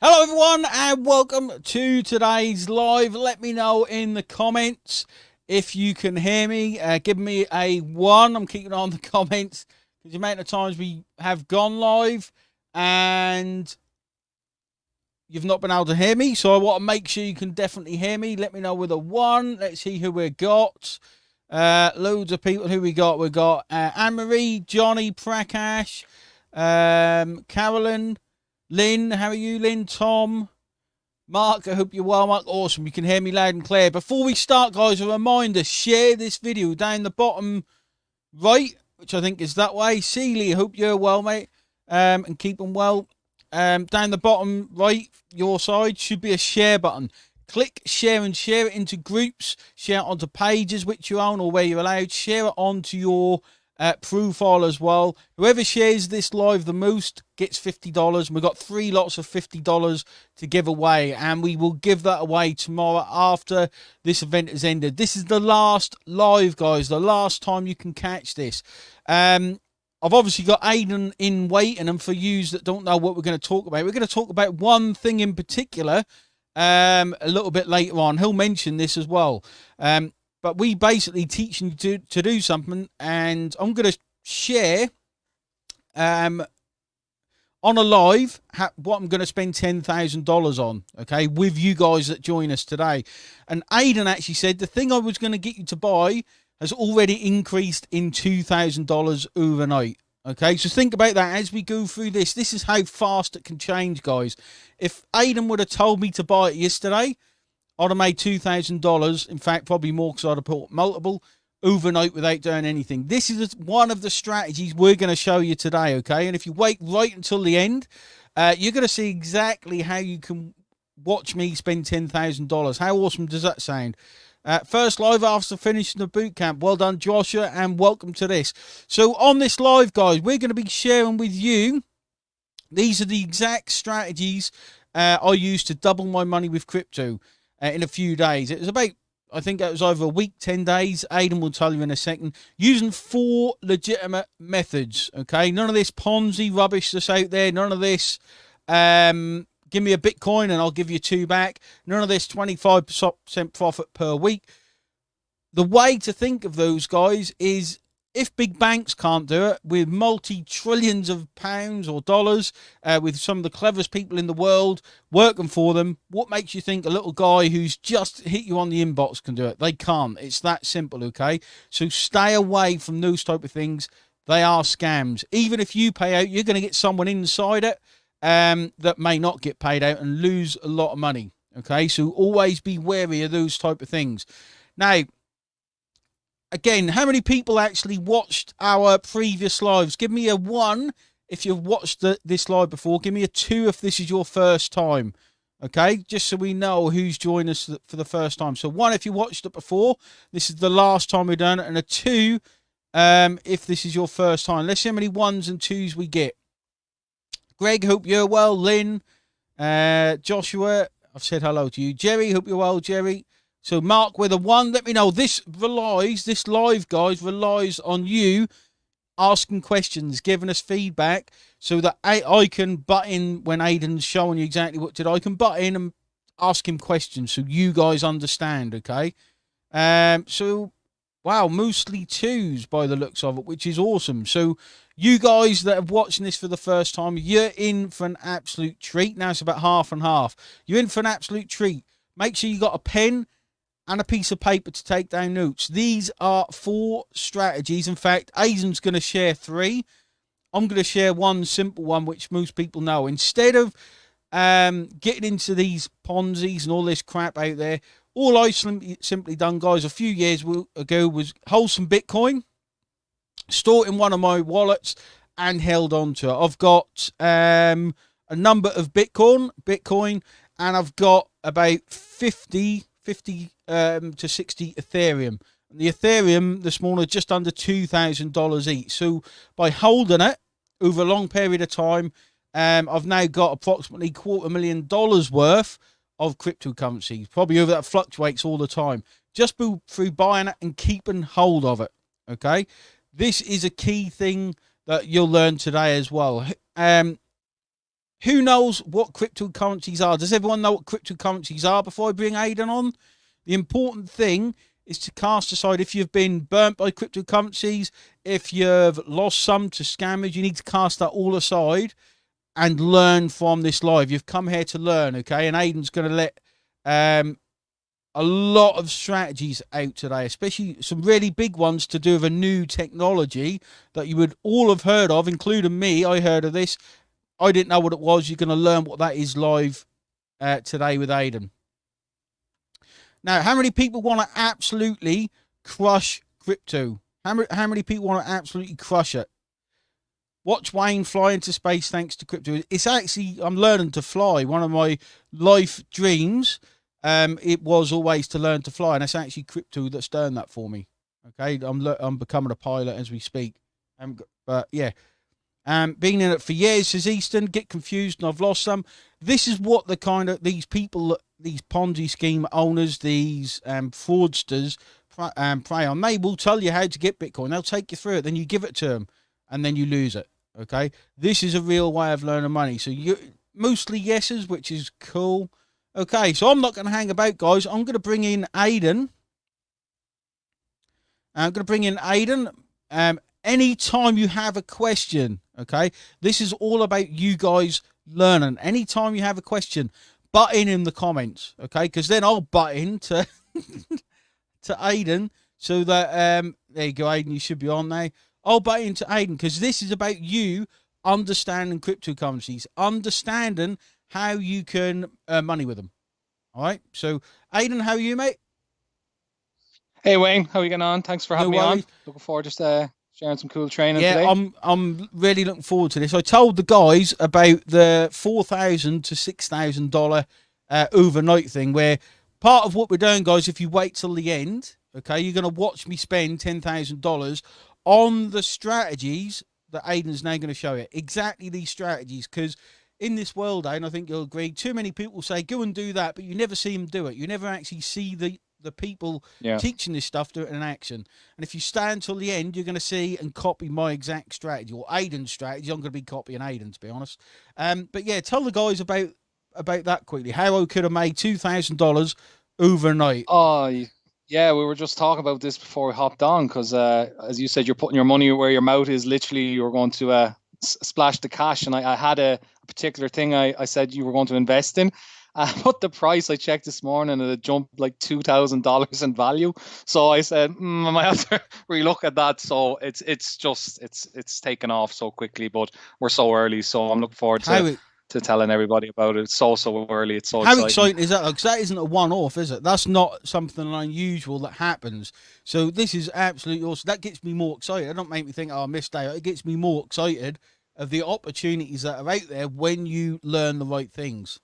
everyone, and welcome to today's live. Let me know in the comments if you can hear me. Uh, give me a one. I'm keeping on the comments because the amount of times we have gone live and you've not been able to hear me. So I want to make sure you can definitely hear me. Let me know with a one. Let's see who we've got. Uh, loads of people who we got. We got uh, Anne Marie, Johnny, Prakash, um, Carolyn. Lynn, how are you, Lynn? Tom, Mark, I hope you're well, Mark. Awesome. You can hear me loud and clear. Before we start, guys, a reminder share this video down the bottom right, which I think is that way. Seeley, I hope you're well, mate, um, and them well. Um, down the bottom right, your side, should be a share button. Click share and share it into groups, share it onto pages which you own or where you're allowed, share it onto your uh, profile as well. Whoever shares this live the most gets $50. And we've got three lots of $50 to give away. And we will give that away tomorrow after this event has ended. This is the last live, guys. The last time you can catch this. Um, I've obviously got Aiden in waiting. And for yous that don't know what we're going to talk about, we're going to talk about one thing in particular um, a little bit later on. He'll mention this as well. Um, but we basically teach you to, to do something and i'm going to share um on a live what i'm going to spend $10000 on okay with you guys that join us today. And Aidan actually said the thing i was going to get you to buy has already increased in $2000 overnight. Okay so think about that as we go through this. This is how fast it can change guys. If aiden would have told me to buy it yesterday I'd have made $2,000. In fact, probably more because I'd have bought multiple overnight without doing anything. This is one of the strategies we're going to show you today, okay? And if you wait right until the end, uh, you're going to see exactly how you can watch me spend $10,000. How awesome does that sound? Uh, first live after finishing the boot camp. Well done, Joshua, and welcome to this. So on this live, guys, we're going to be sharing with you. These are the exact strategies uh, I use to double my money with crypto uh, in a few days. It was about, I think it was over a week, 10 days. Aiden will tell you in a second. Using four legitimate methods, okay? None of this Ponzi rubbish that's out there. None of this, um, give me a Bitcoin and I'll give you two back. None of this 25% profit per week. The way to think of those guys is if big banks can't do it with multi trillions of pounds or dollars, uh, with some of the cleverest people in the world working for them, what makes you think a little guy who's just hit you on the inbox can do it? They can't. It's that simple, okay? So stay away from those type of things. They are scams. Even if you pay out, you're going to get someone inside it um, that may not get paid out and lose a lot of money. Okay, so always be wary of those type of things. Now, again, how many people actually watched our previous lives? Give me a one if you've watched the, this live before. Give me a two if this is your first time. Okay, just so we know who's joined us for the first time. So one if you watched it before, this is the last time we've done it, and a two um, if this is your first time. Let's see how many ones and twos we get. Greg, hope you're well. Lynn, uh, Joshua, I've said hello to you. Jerry, hope you're well, Jerry. So mark a one. Let me know. This relies, this live, guys, relies on you asking questions, giving us feedback so that I, I can butt in when Aiden's showing you exactly what to do. I can butt in and ask him questions so you guys understand, okay? Um, so, wow, mostly twos by the looks of it, which is awesome. So, you guys that are watching this for the first time, you're in for an absolute treat. Now it's about half and half. You're in for an absolute treat. Make sure you got a pen and a piece of paper to take down notes. These are four strategies. In fact, Aiden's going to share three. I'm going to share one simple one, which most people know. Instead of um, getting into these Ponzi's and all this crap out there, all I simply done, guys, a few years ago was hold some Bitcoin, store it in one of my wallets, and held on to it. I've got um, a number of Bitcoin, Bitcoin, and I've got about 50 50 um, to 60 Ethereum. And the Ethereum this morning just under $2,000 each. So by holding it over a long period of time, um, I've now got approximately quarter million dollars worth of cryptocurrencies. Probably over that fluctuates all the time. Just through buying it and keeping hold of it. Okay. This is a key thing that you'll learn today as well. Um, who knows what cryptocurrencies are? Does everyone know what cryptocurrencies are before I bring Aidan on? The important thing is to cast aside if you've been burnt by cryptocurrencies, if you've lost some to scammers, you need to cast that all aside and learn from this live. You've come here to learn, okay? And Aidan's going to let um, a lot of strategies out today, especially some really big ones to do with a new technology that you would all have heard of, including me. I heard of this. I didn't know what it was. You're going to learn what that is live uh, today with Aidan. Now, how many people want to absolutely crush crypto? How many, how many people want to absolutely crush it? Watch Wayne fly into space thanks to crypto. It's actually, I'm learning to fly. One of my life dreams, um, it was always to learn to fly. And it's actually crypto that's done that for me. Okay. I'm, I'm becoming a pilot as we speak. Um, but yeah, um, been in it for years, says Easton. Get confused, and I've lost some. This is what the kind of these people, these Ponzi scheme owners, these um, fraudsters, um, prey on. They will tell you how to get Bitcoin. They'll take you through it. Then you give it to them, and then you lose it. Okay, this is a real way of learning money. So you mostly yeses, which is cool. Okay, so I'm not going to hang about, guys. I'm going to bring in Aidan. I'm going to bring in Aidan. Um, anytime you have a question, Okay, this is all about you guys learning. Anytime you have a question, butt in in the comments. Okay, because then I'll butt in to to Aidan so that um there you go, Aiden, You should be on there. I'll butt into Aiden because this is about you understanding cryptocurrencies, understanding how you can earn money with them. All right. So, Aiden, how are you, mate? Hey Wayne, how are you getting on? Thanks for having no me on. Looking forward to uh, sharing some cool training yeah, today. I'm I'm really looking forward to this. I told the guys about the four thousand to six thousand dollar uh, overnight thing, where part of what we're doing, guys, if you wait till the end, okay, you're going to watch me spend ten thousand dollars on the strategies that Aiden's now going to show you. Exactly these strategies, because in this world, and I think you'll agree, too many people say go and do that, but you never see them do it. You never actually see the the people yeah. teaching this stuff do it in action. And if you stay until the end, you're going to see and copy my exact strategy or Aidan's strategy. I'm going to be copying Aidan, to be honest. Um, but yeah, tell the guys about about that quickly. How I could have made two thousand dollars overnight. Oh, yeah, we were just talking about this before we hopped on because, uh, as you said, you're putting your money where your mouth is. Literally, you're going to uh, splash the cash. And I, I had a, a particular thing I, I said you were going to invest in uh, but the price I checked this morning and it jumped like two thousand dollars in value. So I said mm, I might have to relook at that. So it's it's just it's it's taken off so quickly, but we're so early. So I'm looking forward to. To telling everybody about it. It's so so early. It's so how exciting, exciting is that? Because that isn't a one-off, is it? That's not something unusual that happens. So this is absolutely awesome. That gets me more excited. It don't make me think, oh, I missed out. It gets me more excited of the opportunities that are out there when you learn the right things.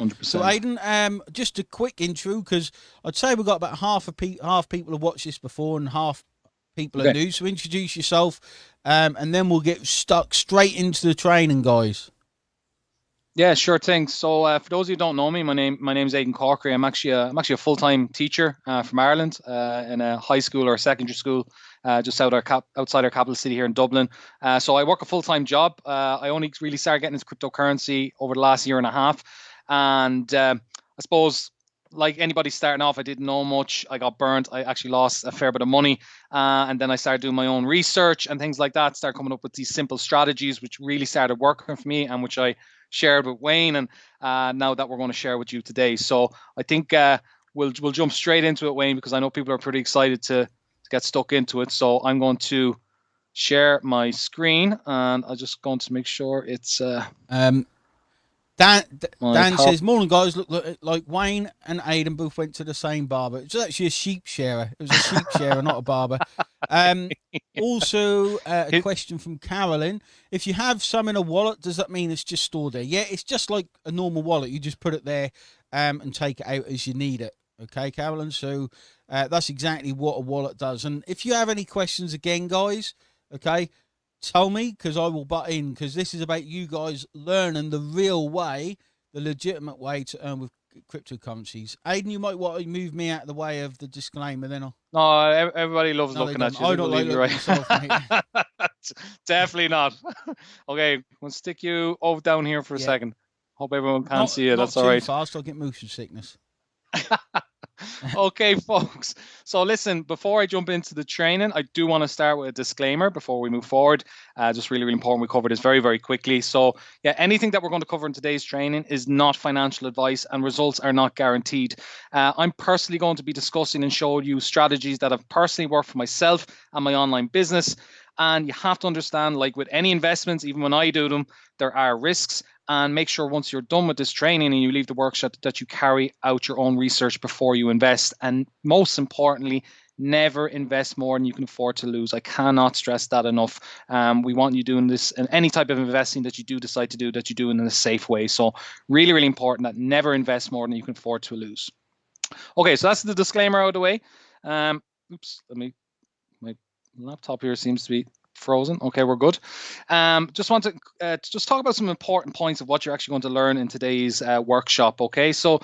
100%. So, Aidan, um, just a quick intro because I'd say we've got about half of pe- half people have watched this before and half people okay. are new. So, introduce yourself, um, and then we'll get stuck straight into the training, guys. Yeah, sure thing. So, uh, for those of you who don't know me, my name my name is Aidan Corkery. I'm actually a, I'm actually a full time teacher uh, from Ireland uh, in a high school or a secondary school uh, just out our cap- outside our capital city here in Dublin. Uh, so I work a full time job. Uh, I only really started getting into cryptocurrency over the last year and a half. And uh, I suppose, like anybody starting off, I didn't know much. I got burnt. I actually lost a fair bit of money. Uh, and then I started doing my own research and things like that. Started coming up with these simple strategies, which really started working for me and which I shared with Wayne. And uh, now that we're going to share with you today. So I think uh, we'll we'll jump straight into it, Wayne, because I know people are pretty excited to, to get stuck into it. So I'm going to share my screen and I'm just going to make sure it's uh um Dan, Dan says, "Morning, guys. Look, look, like Wayne and Aidan both went to the same barber. It was actually a sheep shearer. It was a sheep shearer, not a barber." Um, also, uh, a question from Carolyn: If you have some in a wallet, does that mean it's just stored there? Yeah, it's just like a normal wallet. You just put it there um, and take it out as you need it. Okay, Carolyn. So uh, that's exactly what a wallet does. And if you have any questions, again, guys, okay, tell me because I will butt in because this is about you guys learning the real way, the legitimate way to earn with cryptocurrencies. Aiden, you might want to move me out of the way of the disclaimer, then. I'll... No, everybody loves no, looking at you. I don't like right. myself, Definitely not. okay, we'll stick you over down here for a yeah. second. Hope everyone can not, see you. That's all right. Fast, I'll get motion sickness. okay, folks. So, listen, before I jump into the training, I do want to start with a disclaimer before we move forward. Uh, just really, really important. We cover this very, very quickly. So, yeah, anything that we're going to cover in today's training is not financial advice and results are not guaranteed. Uh, I'm personally going to be discussing and showing you strategies that have personally worked for myself and my online business. And you have to understand, like with any investments, even when I do them, there are risks and make sure once you're done with this training and you leave the workshop that you carry out your own research before you invest. And most importantly, never invest more than you can afford to lose. I cannot stress that enough. Um, we want you doing this and any type of investing that you do decide to do that you do in a safe way. So really, really important that never invest more than you can afford to lose. Okay, so that's the disclaimer out of the way. Um, oops, let me, my laptop here seems to be frozen. Okay, we're good. Um, just want to, uh, to just talk about some important points of what you're actually going to learn in today's uh, workshop. Okay, so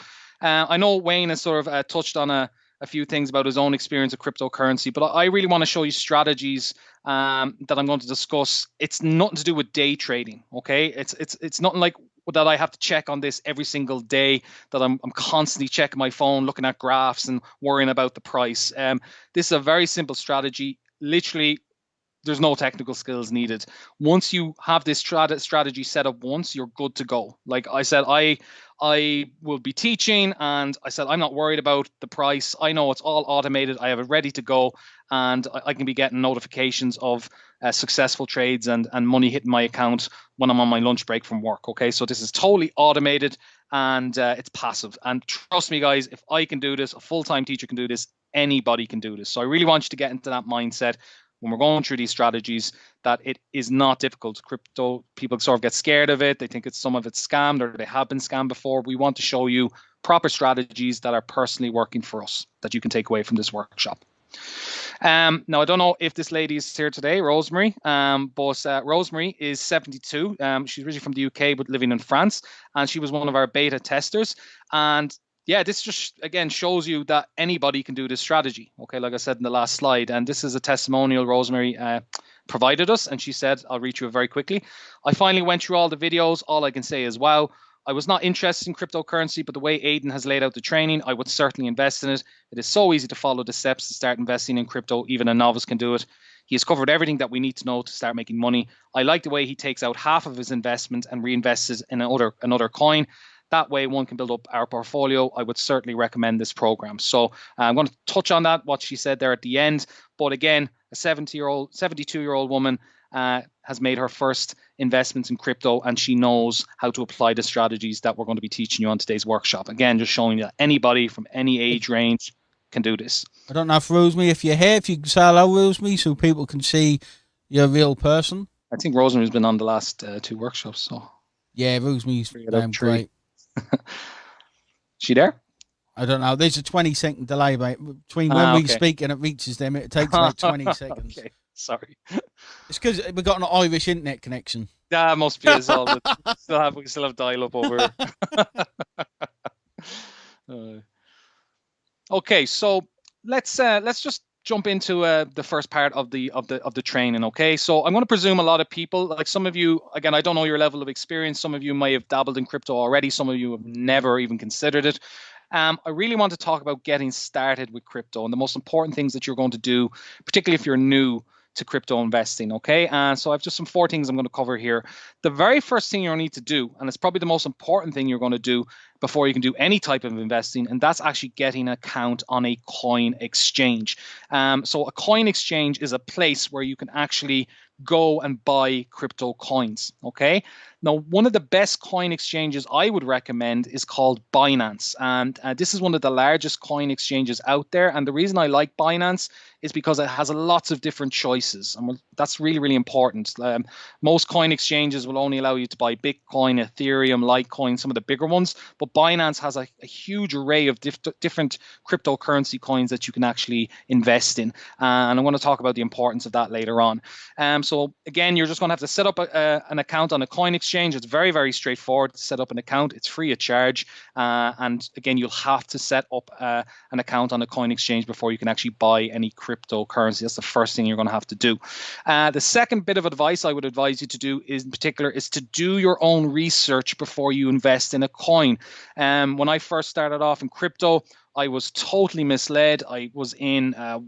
uh, I know Wayne has sort of uh, touched on a, a few things about his own experience of cryptocurrency, but I really want to show you strategies um, that I'm going to discuss. It's nothing to do with day trading. Okay, it's it's it's nothing like that I have to check on this every single day, that I'm, I'm constantly checking my phone, looking at graphs and worrying about the price. Um, this is a very simple strategy. Literally, there's no technical skills needed. Once you have this strat- strategy set up once, you're good to go. Like I said, I I will be teaching and I said I'm not worried about the price. I know it's all automated. I have it ready to go and I, I can be getting notifications of uh, successful trades and and money hitting my account when I'm on my lunch break from work. Okay, so this is totally automated and uh, it's passive. And trust me, guys, if I can do this, a full time teacher can do this. Anybody can do this. So I really want you to get into that mindset when we're going through these strategies that it is not difficult. Crypto people sort of get scared of it. They think it's some of it's scammed or they have been scammed before. We want to show you proper strategies that are personally working for us that you can take away from this workshop. Um, now, I don't know if this lady is here today, Rosemary, um, but uh, Rosemary is 72. Um, she's originally from the UK, but living in France, and she was one of our beta testers. And yeah, this just again shows you that anybody can do this strategy. Okay, like I said in the last slide, and this is a testimonial Rosemary uh, provided us, and she said, "I'll read you very quickly." I finally went through all the videos. All I can say is, wow. I was not interested in cryptocurrency, but the way Aiden has laid out the training, I would certainly invest in it. It is so easy to follow the steps to start investing in crypto. Even a novice can do it. He has covered everything that we need to know to start making money. I like the way he takes out half of his investment and reinvests in another another coin. That way, one can build up our portfolio. I would certainly recommend this program. So uh, I'm going to touch on that, what she said there at the end. But again, a 70 year old, 72 year old woman uh, has made her first investments in crypto and she knows how to apply the strategies that we're going to be teaching you on today's workshop. Again, just showing you that anybody from any age range can do this. I don't know if Rosemary, if you're here, if you can say hello, Rosemary, so people can see you're a real person. I think Rosemary's been on the last uh, two workshops. So yeah, Rosemary's um, great. she there? I don't know. There's a 20 second delay mate, between when ah, okay. we speak and it reaches them. It takes about 20 seconds. Okay. Sorry. It's because we've got an Irish internet connection. Yeah, must be as well. still have, we still have dial up over. uh, okay, so let's uh, let's just jump into uh, the first part of the of the of the training okay so i'm going to presume a lot of people like some of you again i don't know your level of experience some of you may have dabbled in crypto already some of you have never even considered it um, i really want to talk about getting started with crypto and the most important things that you're going to do particularly if you're new to crypto investing. Okay. And so I've just some four things I'm going to cover here. The very first thing you'll need to do, and it's probably the most important thing you're going to do before you can do any type of investing, and that's actually getting an account on a coin exchange. Um, so a coin exchange is a place where you can actually go and buy crypto coins. Okay. Now, one of the best coin exchanges I would recommend is called Binance. And uh, this is one of the largest coin exchanges out there. And the reason I like Binance is because it has lots of different choices. And that's really, really important. Um, most coin exchanges will only allow you to buy Bitcoin, Ethereum, Litecoin, some of the bigger ones. But Binance has a, a huge array of diff- different cryptocurrency coins that you can actually invest in. Uh, and I'm going to talk about the importance of that later on. Um, so again, you're just going to have to set up a, a, an account on a coin exchange. It's very, very straightforward to set up an account. It's free of charge. Uh, and again, you'll have to set up uh, an account on a coin exchange before you can actually buy any cryptocurrency. That's the first thing you're going to have to do. Uh, the second bit of advice I would advise you to do is in particular is to do your own research before you invest in a coin. Um, when I first started off in crypto, I was totally misled. I was in uh,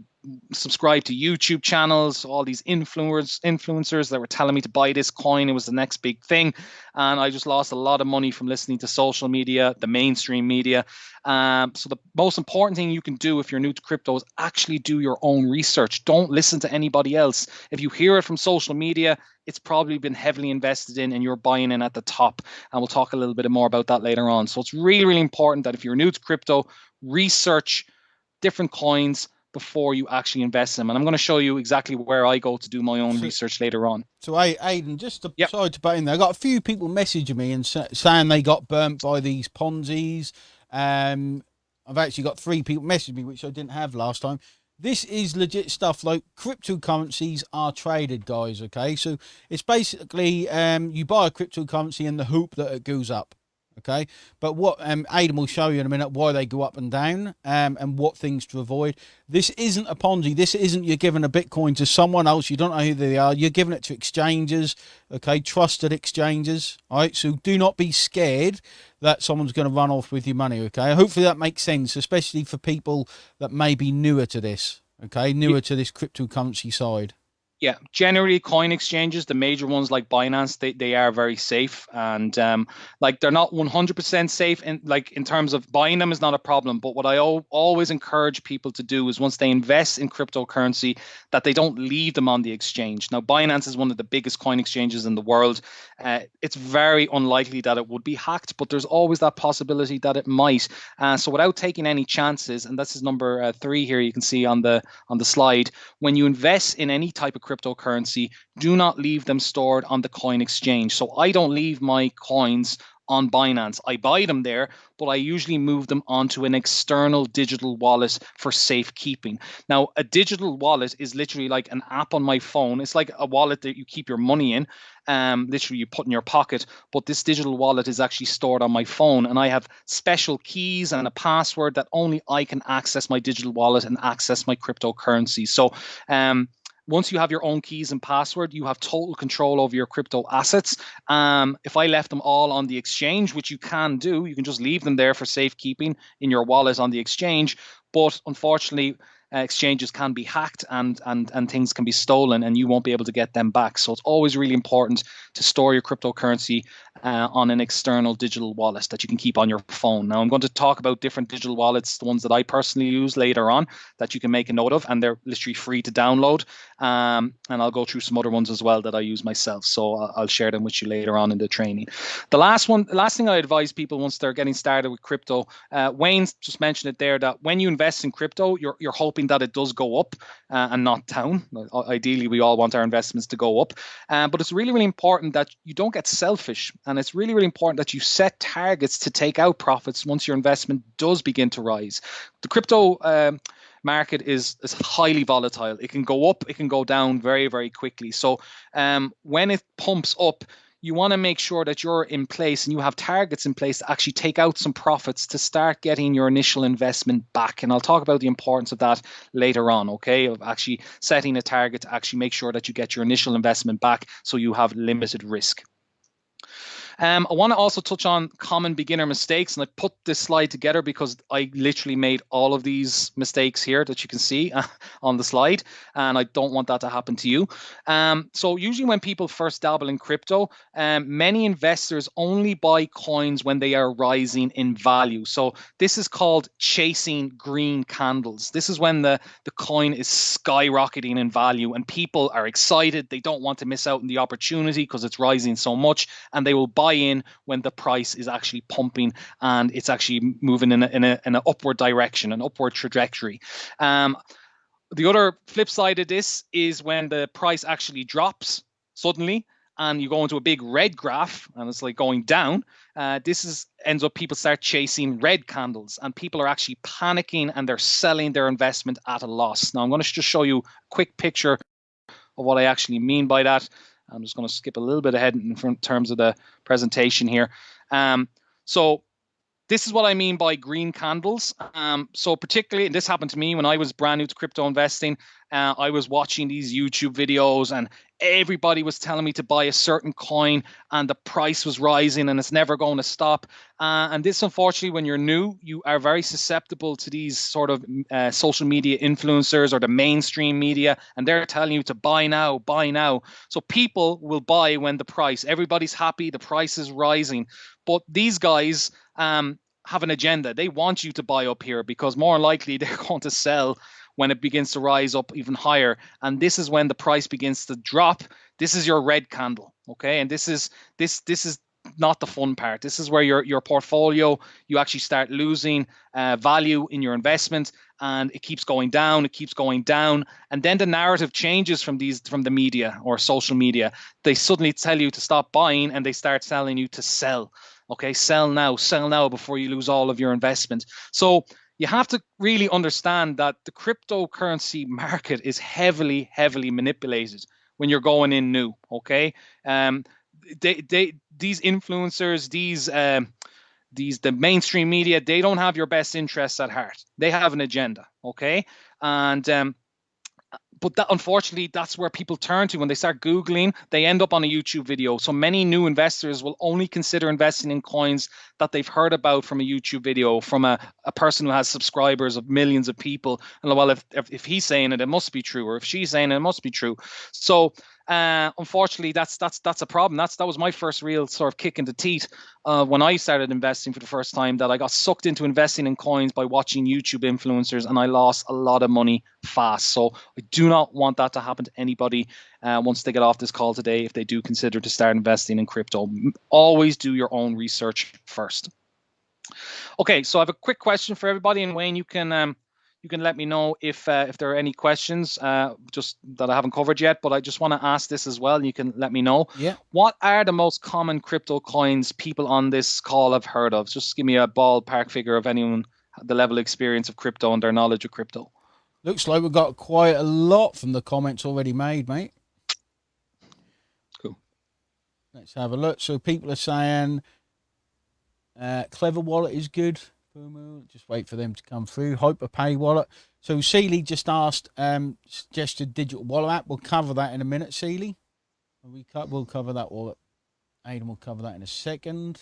subscribed to YouTube channels, all these influencers influencers that were telling me to buy this coin. It was the next big thing, and I just lost a lot of money from listening to social media, the mainstream media. Um, so the most important thing you can do if you're new to crypto is actually do your own research. Don't listen to anybody else. If you hear it from social media, it's probably been heavily invested in, and you're buying in at the top. And we'll talk a little bit more about that later on. So it's really, really important that if you're new to crypto, research different coins before you actually invest in them. And I'm going to show you exactly where I go to do my own so, research later on. So, Aidan, just to, yep. sorry to butt in there, I got a few people messaging me and saying they got burnt by these Ponzi's. Um, I've actually got three people message me, which I didn't have last time. This is legit stuff. Like cryptocurrencies are traded, guys. Okay, so it's basically um, you buy a cryptocurrency in the hoop that it goes up. Okay, but what um, Aidan will show you in a minute why they go up and down um, and what things to avoid. This isn't a Ponzi. This isn't you're giving a Bitcoin to someone else. You don't know who they are. You're giving it to exchanges, okay, trusted exchanges. All right, so do not be scared that someone's going to run off with your money. Okay, hopefully that makes sense, especially for people that may be newer to this. Okay, newer yeah. to this cryptocurrency side. Yeah, generally coin exchanges, the major ones like Binance, they, they are very safe and um, like they're not 100% safe in like in terms of buying them is not a problem. But what I o- always encourage people to do is once they invest in cryptocurrency, that they don't leave them on the exchange. Now, Binance is one of the biggest coin exchanges in the world. Uh, it's very unlikely that it would be hacked, but there's always that possibility that it might. Uh, so without taking any chances, and this is number uh, three here, you can see on the on the slide, when you invest in any type of cryptocurrency, do not leave them stored on the coin exchange. So I don't leave my coins on Binance. I buy them there, but I usually move them onto an external digital wallet for safekeeping. Now, a digital wallet is literally like an app on my phone. It's like a wallet that you keep your money in. Um, literally you put in your pocket, but this digital wallet is actually stored on my phone, and I have special keys and a password that only I can access my digital wallet and access my cryptocurrency. So, um, once you have your own keys and password, you have total control over your crypto assets. Um, if I left them all on the exchange, which you can do, you can just leave them there for safekeeping in your wallet on the exchange. But unfortunately, exchanges can be hacked and and and things can be stolen and you won't be able to get them back. So it's always really important to store your cryptocurrency uh, on an external digital wallet that you can keep on your phone. Now i'm going to talk about different digital wallets the ones that i personally use later on that you can make a note of and they're literally free to download. Um, and i'll go through some other ones as well that i use myself. So i'll, share them with you later on in the training. The last one last thing i advise people once they're getting started with crypto uh, wayne just mentioned it there that when you invest in crypto you're, you're hoping hoping that it does go up uh, and not down. Ideally, we all want our investments to go up. Uh, but it's really, really important that you don't get selfish. And it's really, really important that you set targets to take out profits once your investment does begin to rise. The crypto. Um, market is is highly volatile. It can go up, it can go down very very quickly. So um, when it pumps up, you want to make sure that you're in place and you have targets in place to actually take out some profits to start getting your initial investment back. And I'll talk about the importance of that later on, okay? Of actually setting a target to actually make sure that you get your initial investment back so you have limited risk. Um, I want to also touch on common beginner mistakes, and I put this slide together because I literally made all of these mistakes here that you can see on the slide, and I don't want that to happen to you. Um, so usually when people first dabble in crypto, um, many investors only buy coins when they are rising in value. So this is called chasing green candles. This is when the, the coin is skyrocketing in value and people are excited. They don't want to miss out on the opportunity because it's rising so much, and they will buy buy in when the price is actually pumping and it's actually moving in, a, in, a, in an upward direction, an upward trajectory. Um, the other flip side of this is when the price actually drops suddenly and you go into a big red graph and it's like going down uh, this is ends up people start chasing red candles and people are actually panicking and they're selling their investment at a loss now i'm going to just show you a quick picture of what i actually mean by that i'm just going to skip a little bit ahead in terms of the presentation here. Um, so this is what I mean by green candles. Um, so particularly, and this happened to me when I was brand new to crypto investing. Uh, I was watching these YouTube videos, and everybody was telling me to buy a certain coin, and the price was rising, and it's never going to stop. Uh, and this, unfortunately, when you're new, you are very susceptible to these sort of uh, social media influencers or the mainstream media, and they're telling you to buy now, buy now. So people will buy when the price. Everybody's happy, the price is rising, but these guys um, have an agenda. They want you to buy up here because more likely they're going to sell when it begins to rise up even higher. And this is when the price begins to drop. This is your red candle. Okay. And this is this this is not the fun part. This is where your your portfolio you actually start losing uh, value in your investment, and it keeps going down. It keeps going down, and then the narrative changes from these from the media or social media. They suddenly tell you to stop buying, and they start telling you to sell. Okay, sell now, sell now before you lose all of your investment. So you have to really understand that the cryptocurrency market is heavily, heavily manipulated when you're going in new. Okay, um, they, they, these influencers, these, um, these, the mainstream media, they don't have your best interests at heart. They have an agenda. Okay, and um, but that unfortunately that's where people turn to. When they start googling they end up on a youtube video. So many new investors will only consider investing in coins that they've heard about from a youtube video from a, a person who has subscribers of millions of people. And well if, if, if he's saying it it must be true. Or if she's saying it, it must be true. So uh, unfortunately, that's that's that's a problem. That's that was my first real sort of kick in the teeth uh, when I started investing for the first time. That I got sucked into investing in coins by watching YouTube influencers, and I lost a lot of money fast. So I do not want that to happen to anybody uh, once they get off this call today. If they do consider to start investing in crypto, always do your own research first. Okay, so I have a quick question for everybody, and Wayne, you can um, you can let me know if uh, if there are any questions uh, just that I haven't covered yet. But I just want to ask this as well, and you can let me know. Yeah. What are the most common crypto coins people on this call have heard of? Just give me a ballpark figure of anyone the level of experience of crypto and their knowledge of crypto. Looks like we've got quite a lot from the comments already made, mate. Cool. Let's have a look. So people are saying uh, Klever Wallet is good. Just wait for them to come through. Hope a pay wallet. So Seely just asked um, suggested digital wallet app. We'll cover that in a minute, Seely. We cut. We'll cover that wallet. Aidan will cover that in a second.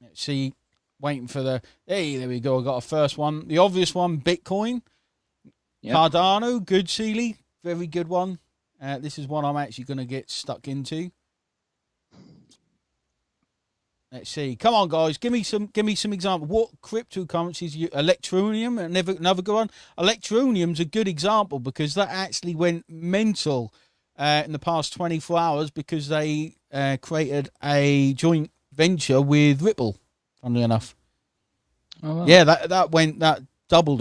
Let's see. Waiting for the. Hey, there we go. I got a first one. The obvious one, Bitcoin. Yep. Cardano, good Seely, very good one. Uh, this is one I'm actually going to get stuck into. Let's see. Come on, guys. Give me some. Give me some example. What cryptocurrencies? You Electroneum, another another good one. Electroneum's a good example because that actually went mental uh, in the past 24 hours because they uh, created a joint venture with Ripple. Funnily enough. Oh, wow. Yeah, that that went that doubled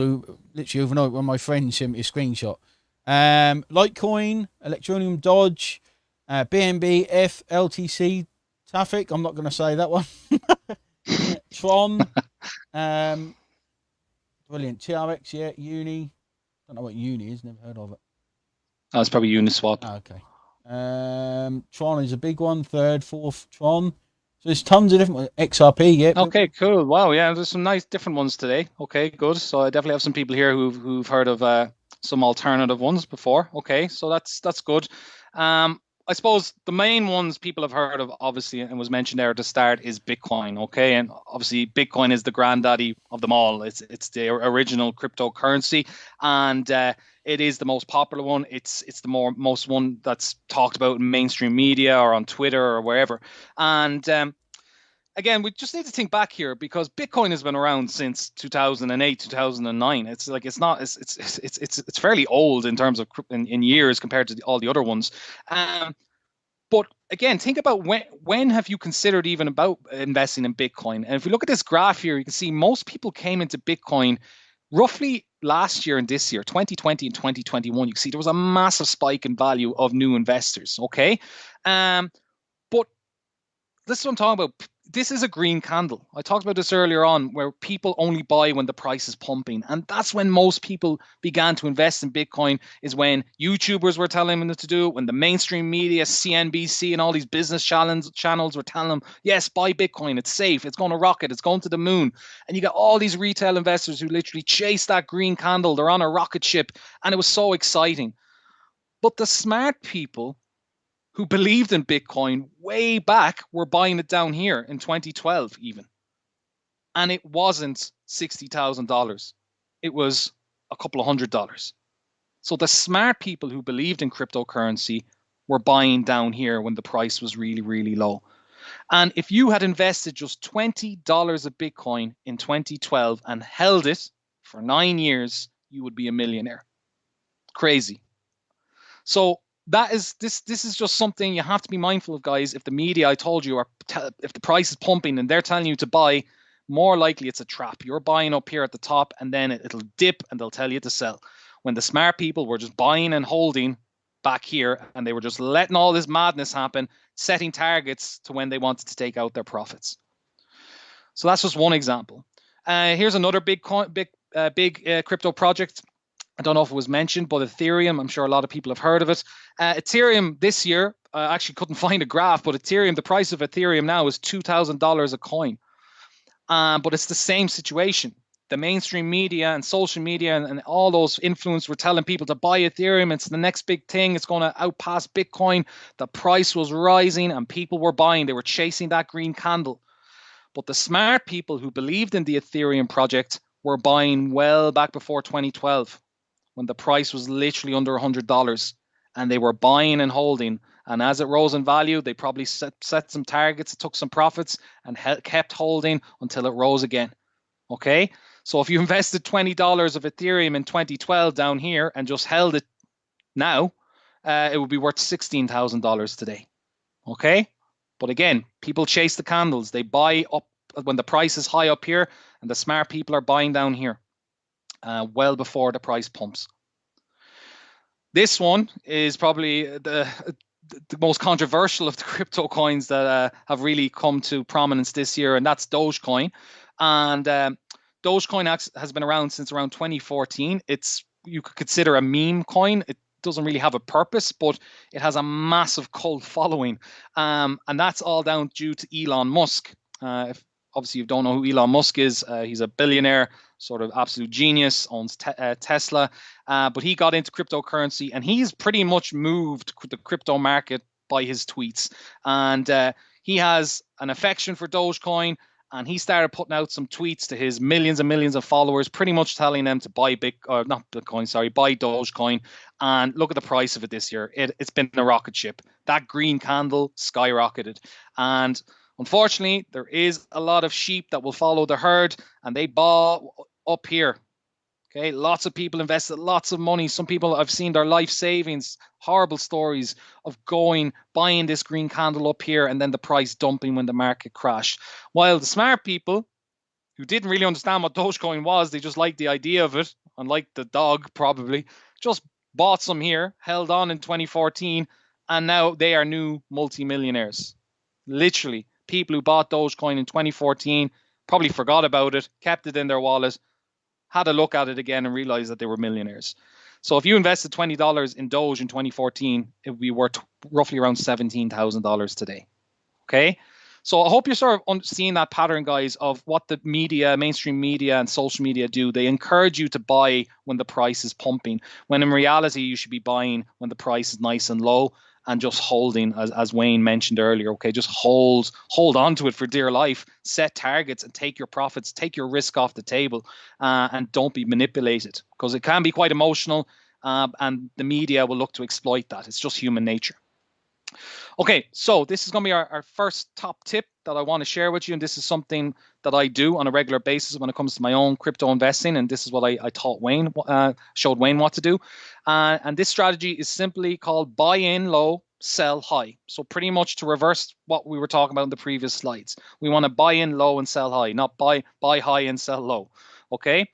literally overnight when my friend sent me a screenshot. Um, Litecoin, Electroneum, Dodge, uh, BNB, F, LTC, Traffic. I'm not going to say that one. Tron. Um, brilliant. TRX, yeah. Uni. Don't know what Uni is. Never heard of it. That's probably Uniswap. Oh, okay. Um, Tron is a big one. Third, fourth, Tron. So there's tons of different XRP. Yeah. Okay. Cool. Wow. Yeah. There's some nice different ones today. Okay. Good. So I definitely have some people here who've who've heard of uh, some alternative ones before. Okay. So that's that's good. Um, I suppose the main ones people have heard of, obviously, and was mentioned there at the start, is Bitcoin. Okay, and obviously Bitcoin is the granddaddy of them all. It's it's the original cryptocurrency, and uh, it is the most popular one. It's it's the more most one that's talked about in mainstream media or on Twitter or wherever. And um, again, we just need to think back here because Bitcoin has been around since 2008, 2009. It's like it's not it's it's it's it's, it's fairly old in terms of in, in years compared to all the other ones. Um, but again, think about when when have you considered even about investing in Bitcoin? And if we look at this graph here, you can see most people came into Bitcoin roughly last year and this year, 2020 and 2021, you can see there was a massive spike in value of new investors. Okay. Um, but this is what I'm talking about this is a green candle. I talked about this earlier on, where people only buy when the price is pumping, and that's when most people began to invest in Bitcoin. Is when YouTubers were telling them to do it, when the mainstream media, CNBC, and all these business channels channels were telling them, "Yes, buy Bitcoin. It's safe. It's going to rocket. It's going to the moon." And you got all these retail investors who literally chase that green candle. They're on a rocket ship, and it was so exciting. But the smart people who believed in Bitcoin way back were buying it down here in 2012, even. And it wasn't $60,000, it was a couple of hundred dollars. So the smart people who believed in cryptocurrency were buying down here when the price was really, really low. And if you had invested just $20 of Bitcoin in 2012 and held it for nine years, you would be a millionaire. Crazy. So that is this this is just something you have to be mindful of guys. If the media i told you are if the price is pumping and they're telling you to buy more likely it's a trap. You're buying up here at the top and then it, it'll dip and they'll tell you to sell. When the smart people were just buying and holding back here and they were just letting all this madness happen setting targets to when they wanted to take out their profits. So that's just one example. Uh, here's another big big uh, big uh, crypto project I don't know if it was mentioned, but Ethereum, I'm sure a lot of people have heard of it. Uh, Ethereum this year, I actually couldn't find a graph, but Ethereum, the price of Ethereum now is $2,000 a coin. Um, but it's the same situation. The mainstream media and social media and, and all those influencers were telling people to buy Ethereum. It's the next big thing. It's going to outpass Bitcoin. The price was rising and people were buying. They were chasing that green candle. But the smart people who believed in the Ethereum project were buying well back before 2012 when the price was literally under $100 and they were buying and holding. And as it rose in value, they probably set, set some targets, took some profits, and he- kept holding until it rose again. Okay. So if you invested $20 of Ethereum in 2012 down here and just held it now, uh, it would be worth $16,000 today. Okay. But again, people chase the candles. They buy up when the price is high up here, and the smart people are buying down here uh, well before the price pumps. This one is probably the the most controversial of the crypto coins that uh, have really come to prominence this year, and that's Dogecoin. And um, Dogecoin has been around since around 2014. It's you could consider a meme coin. It doesn't really have a purpose, but it has a massive cult following, um, and that's all down due to Elon Musk. Uh, if obviously you don't know who Elon Musk is, uh, he's a billionaire sort of absolute genius, owns te- uh, Tesla, uh, but he got into cryptocurrency and he's pretty much moved the crypto market by his tweets. And uh, he has an affection for Dogecoin. And he started putting out some tweets to his millions and millions of followers, pretty much telling them to buy Bit, or not Bitcoin, sorry, buy Dogecoin. And look at the price of it this year. It, it's been a rocket ship. That green candle skyrocketed. And Unfortunately, there is a lot of sheep that will follow the herd and they bought up here. Okay, lots of people invested lots of money. Some people I've seen their life savings, horrible stories of going, buying this green candle up here and then the price dumping when the market crashed. While the smart people who didn't really understand what Dogecoin was, they just liked the idea of it, unlike the dog probably, just bought some here, held on in 2014, and now they are new multimillionaires. Literally, people who bought Dogecoin in 2014 probably forgot about it, kept it in their wallet, had a look at it again, and realized that they were millionaires. So if you invested twenty dollars in Doge in 2014, it would be worth roughly around seventeen thousand dollars today. Okay. So I hope you're sort of seeing that pattern, guys, of what the media, mainstream media, and social media do. They encourage you to buy when the price is pumping, when in reality you should be buying when the price is nice and low and just holding, as, as Wayne mentioned earlier, okay, just hold hold on to it for dear life. Set targets and take your profits, take your risk off the table, uh, and don't be manipulated because it can be quite emotional, uh, and the media will look to exploit that. It's just human nature. Okay, so this is going to be our, our first top tip that I want to share with you, and this is something that I do on a regular basis when it comes to my own crypto investing, and this is what I, I taught Wayne, uh, showed Wayne what to do. Uh, and this strategy is simply called buy in low, sell high. So pretty much to reverse what we were talking about in the previous slides. We want to buy in low and sell high, not buy buy high and sell low. Okay.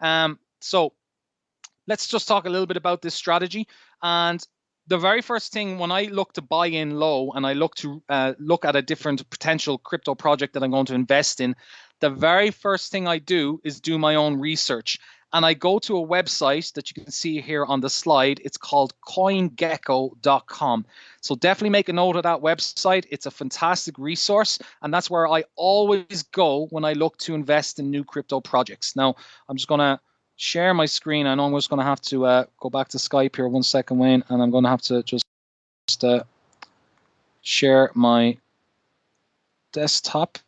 Um, so let's just talk a little bit about this strategy. And the very first thing when I look to buy in low and I look to uh, look at a different potential crypto project that I'm going to invest in, the very first thing I do is do my own research. And I go to a website that you can see here on the slide. It's called coingecko.com. So definitely make a note of that website. It's a fantastic resource. And that's where I always go when I look to invest in new crypto projects. Now, I'm just going to share my screen. I know I'm just going to have to uh, go back to Skype here one second, Wayne, and I'm going to have to just uh, share my desktop.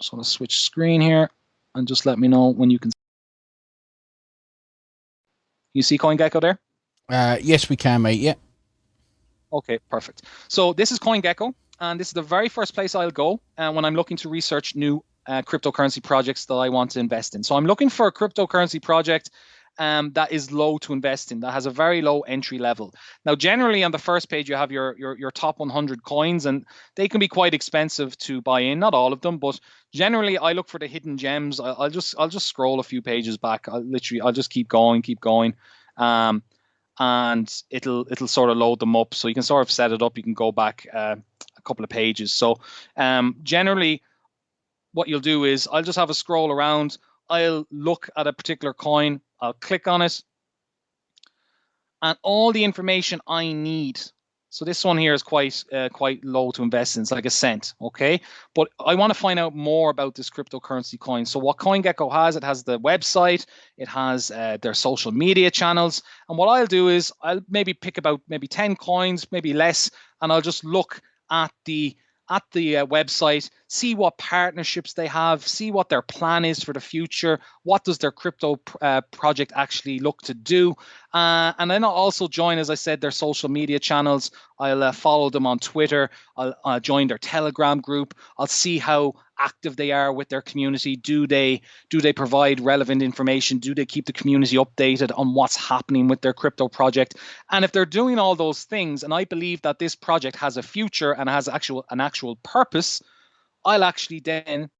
So I'm going to switch screen here and just let me know when you can. You see CoinGecko there? Uh, yes, we can, mate. Yeah. Okay, perfect. So this is CoinGecko, and this is the very first place I'll go uh, when I'm looking to research new uh, cryptocurrency projects that I want to invest in. So I'm looking for a cryptocurrency project um, that is low to invest in, that has a very low entry level. Now, generally on the first page, you have your, your, your top 100 coins, and they can be quite expensive to buy in. Not all of them, but generally, I look for the hidden gems. I, will just I'll just scroll a few pages back. I'll literally I'll just keep going, keep going, um, and it'll it'll sort of load them up. So you can sort of set it up. You can go back uh, a couple of pages. So um, generally what you'll do is I'll just have a scroll around. I'll look at a particular coin. I'll click on it. And all the information I need. So this one here is quite uh, quite low to invest in. It's like a cent, okay? But I want to find out more about this cryptocurrency coin. So what CoinGecko has, it has the website, it has uh, their social media channels. And what I'll do is I'll maybe pick about maybe 10 coins, maybe less, and I'll just look at the at the uh, website, see what partnerships they have, see what their plan is for the future, what does their crypto uh, project actually look to do, uh, and then I'll also join, as I said, their social media channels. I'll uh, follow them on Twitter. I'll, I'll join their Telegram group. I'll see how active they are with their community. Do they do they provide relevant information? Do they keep the community updated on what's happening with their crypto project? And if they're doing all those things, and I believe that this project has a future and has actual an actual purpose, I'll actually then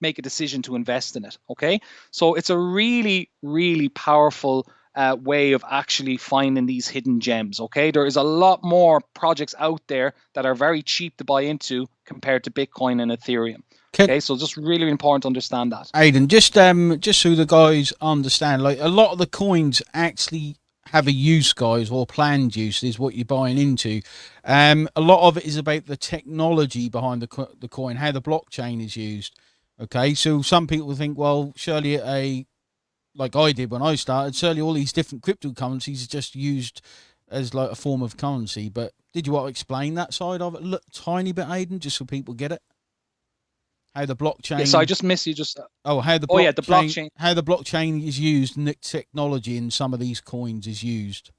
make a decision to invest in it. Okay, so it's a really really powerful uh, way of actually finding these hidden gems. Okay, there is a lot more projects out there that are very cheap to buy into compared to Bitcoin and Ethereum. Okay, so just really important to understand that. Aidan, just um, just so the guys understand, like a lot of the coins actually have a use, guys, or planned use is what you're buying into. Um, a lot of it is about the technology behind the the coin, how the blockchain is used. Okay, so some people think, well, surely a like I did when I started, certainly all these different cryptocurrencies are just used as like a form of currency. But did you want to explain that side of it a tiny bit, Aiden, just so people get it? How the blockchain? Yeah, so I just missed you. Just oh, how the oh yeah, the blockchain. How the blockchain is used, and the technology in some of these coins is used.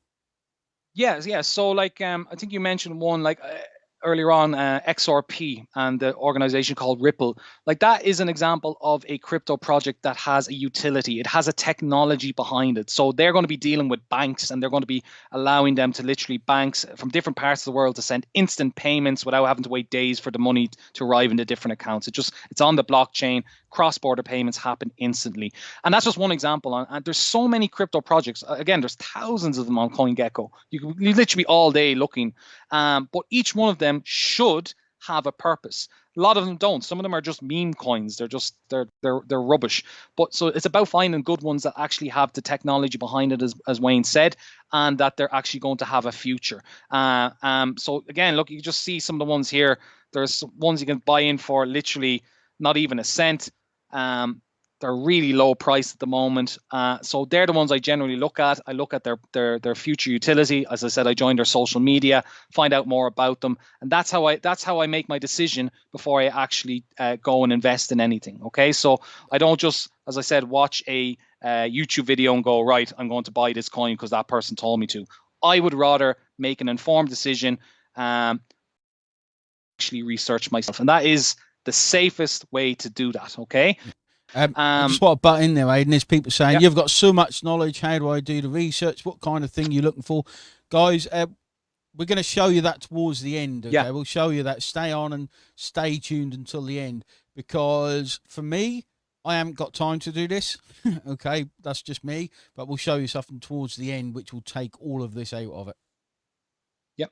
Yes, yes. So like, um, I think you mentioned one like. Uh, earlier on uh, XRP and the organization called Ripple. Like that is an example of a crypto project that has a utility. It has a technology behind it. So they're going to be dealing with banks and they're going to be allowing them to literally banks from different parts of the world to send instant payments without having to wait days for the money to arrive into different accounts. It just it's on the blockchain. Cross-border payments happen instantly. And that's just one example. And there's so many crypto projects. Again, there's thousands of them on CoinGecko. You can literally all day looking. Um, but each one of them them should have a purpose. A lot of them don't. Some of them are just meme coins. They're just they're they're they're rubbish. But so it's about finding good ones that actually have the technology behind it, as as Wayne said, and that they're actually going to have a future. Uh, um. So again, look, you just see some of the ones here. There's ones you can buy in for literally not even a cent. Um, they're really low price at the moment. Uh, so they're the ones I generally look at. I look at their their their future utility. As I said, I join their social media, find out more about them, and that's how I that's how I make my decision before I actually uh, go and invest in anything. Okay, so I don't just, as I said, watch a uh, YouTube video and go right. I'm going to buy this coin because that person told me to. I would rather make an informed decision, um, actually research myself, and that is the safest way to do that. Okay. Um, um, just want to butt in there, Aidan. There's people saying yeah. you've got so much knowledge. How do I do the research? What kind of thing are you're looking for, guys? Uh, we're going to show you that towards the end. Okay, yeah. we'll show you that. Stay on and stay tuned until the end because for me, I haven't got time to do this. okay, that's just me. But we'll show you something towards the end, which will take all of this out of it. Yep,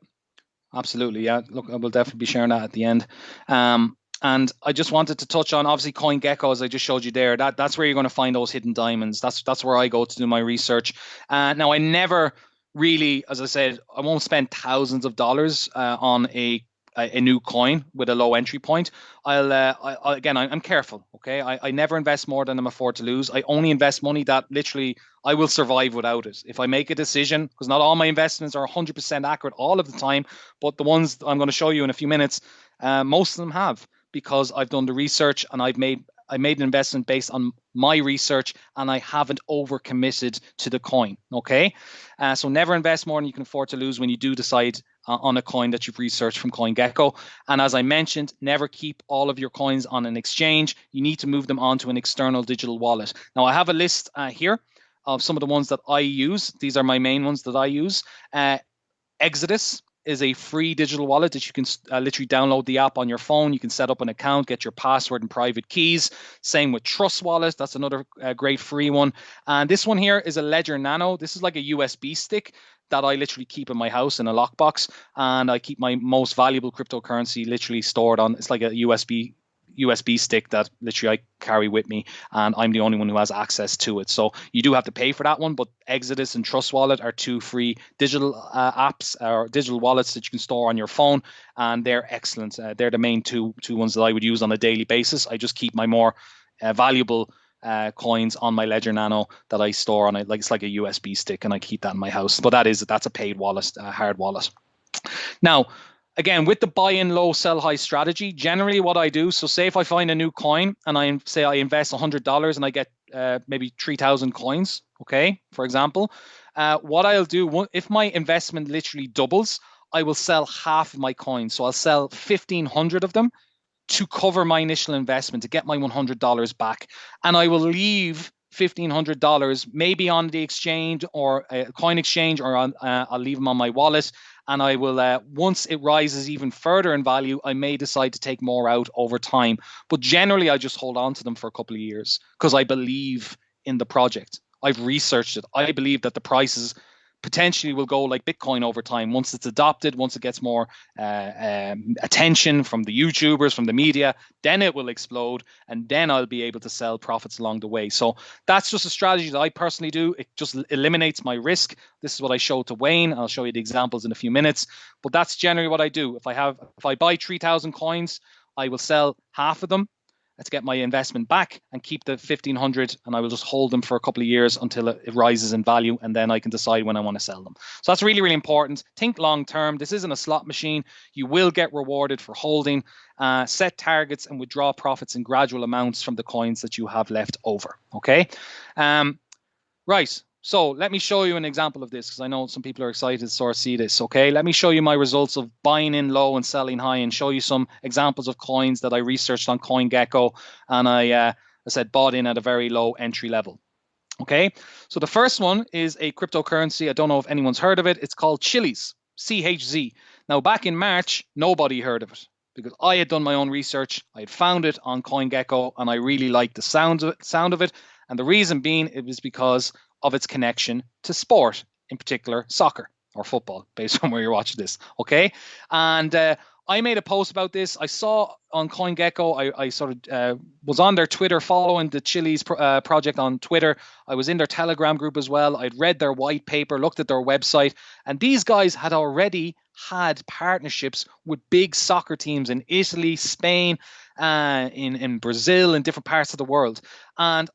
absolutely. Yeah, look, I will definitely be sharing that at the end. Um, and I just wanted to touch on obviously CoinGecko as I just showed you there. That that's where you're going to find those hidden diamonds. That's that's where I go to do my research. Uh, now I never really, as I said, I won't spend thousands of dollars uh, on a a, new coin with a low entry point. I'll uh, I, again, I, am careful. Okay, I, I never invest more than I'm afford to lose. I only invest money that literally I will survive without it. If I make a decision, because not all my investments are 100% accurate all of the time, but the ones I'm going to show you in a few minutes, uh, most of them have because I've done the research and I've made I made an investment based on my research and I haven't overcommitted to the coin. Okay, uh, so never invest more than you can afford to lose when you do decide uh, on a coin that you've researched from CoinGecko. And as I mentioned, never keep all of your coins on an exchange. You need to move them onto an external digital wallet. Now I have a list uh, here of some of the ones that I use. These are my main ones that I use. Uh, Exodus is a free digital wallet that you can uh, literally download the app on your phone. You can set up an account, get your password and private keys. Same with Trust Wallet. That's another uh, great free one. And this one here is a Ledger Nano. This is like a USB stick that I literally keep in my house in a lockbox. And I keep my most valuable cryptocurrency literally stored on, it's like a USB USB stick that literally I carry with me, and I'm the only one who has access to it. So you do have to pay for that one, but Exodus and Trust Wallet are two free digital uh, apps or digital wallets that you can store on your phone, and they're excellent. Uh, they're the main two two ones that I would use on a daily basis. I just keep my more uh, valuable uh, coins on my Ledger Nano that I store on it, like it's like a USB stick, and I keep that in my house. But that is that's a paid wallet, a hard wallet. Now, again with the buy in low sell high strategy generally what i do so say if i find a new coin and i say i invest $100 and i get uh, maybe 3000 coins okay for example uh, what i'll do if my investment literally doubles i will sell half of my coins. So i'll sell 1500 of them to cover my initial investment to get my $100 back. And i will leave $1500 maybe on the exchange or a coin exchange or on, uh, i'll leave them on my wallet and I will uh, once it rises even further in value, I may decide to take more out over time. But generally, I just hold on to them for a couple of years because I believe in the project. I've researched it. I believe that the prices potentially will go like Bitcoin over time once it's adopted, once it gets more uh, um, attention from the YouTubers, from the media, then it will explode, and then I'll be able to sell profits along the way. So that's just a strategy that I personally do. It just eliminates my risk. This is what I showed to Wayne. I'll show you the examples in a few minutes, but that's generally what I do. If I have, if I buy three thousand coins, I will sell half of them let's get my investment back and keep the 1500 and I will just hold them for a couple of years until it, rises in value and then I can decide when I want to sell them. So that's really, really important. Think long term. This isn't a slot machine. You will get rewarded for holding. Uh, set targets and withdraw profits in gradual amounts from the coins that you have left over. Okay. Um, right. So let me show you an example of this because I know some people are excited to sort of see this. Okay, let me show you my results of buying in low and selling high, and show you some examples of coins that I researched on CoinGecko, and I, uh, I said bought in at a very low entry level. Okay, so the first one is a cryptocurrency. I don't know if anyone's heard of it. It's called Chiliz, CHZ. Now, back in March, nobody heard of it because I had done my own research. I had found it on CoinGecko, and I really liked the sound of it, sound of it. And the reason being, it was because of its connection to sport, in particular soccer or football, based on where you're watching this. Okay, and uh, I made a post about this. I saw on CoinGecko. I, I sort of uh, was on their Twitter, following the Chiliz pro- uh, project on Twitter. I was in their Telegram group as well. I'd read their white paper, looked at their website, and these guys had already had partnerships with big soccer teams in Italy, Spain, uh, in in Brazil, in different parts of the world. And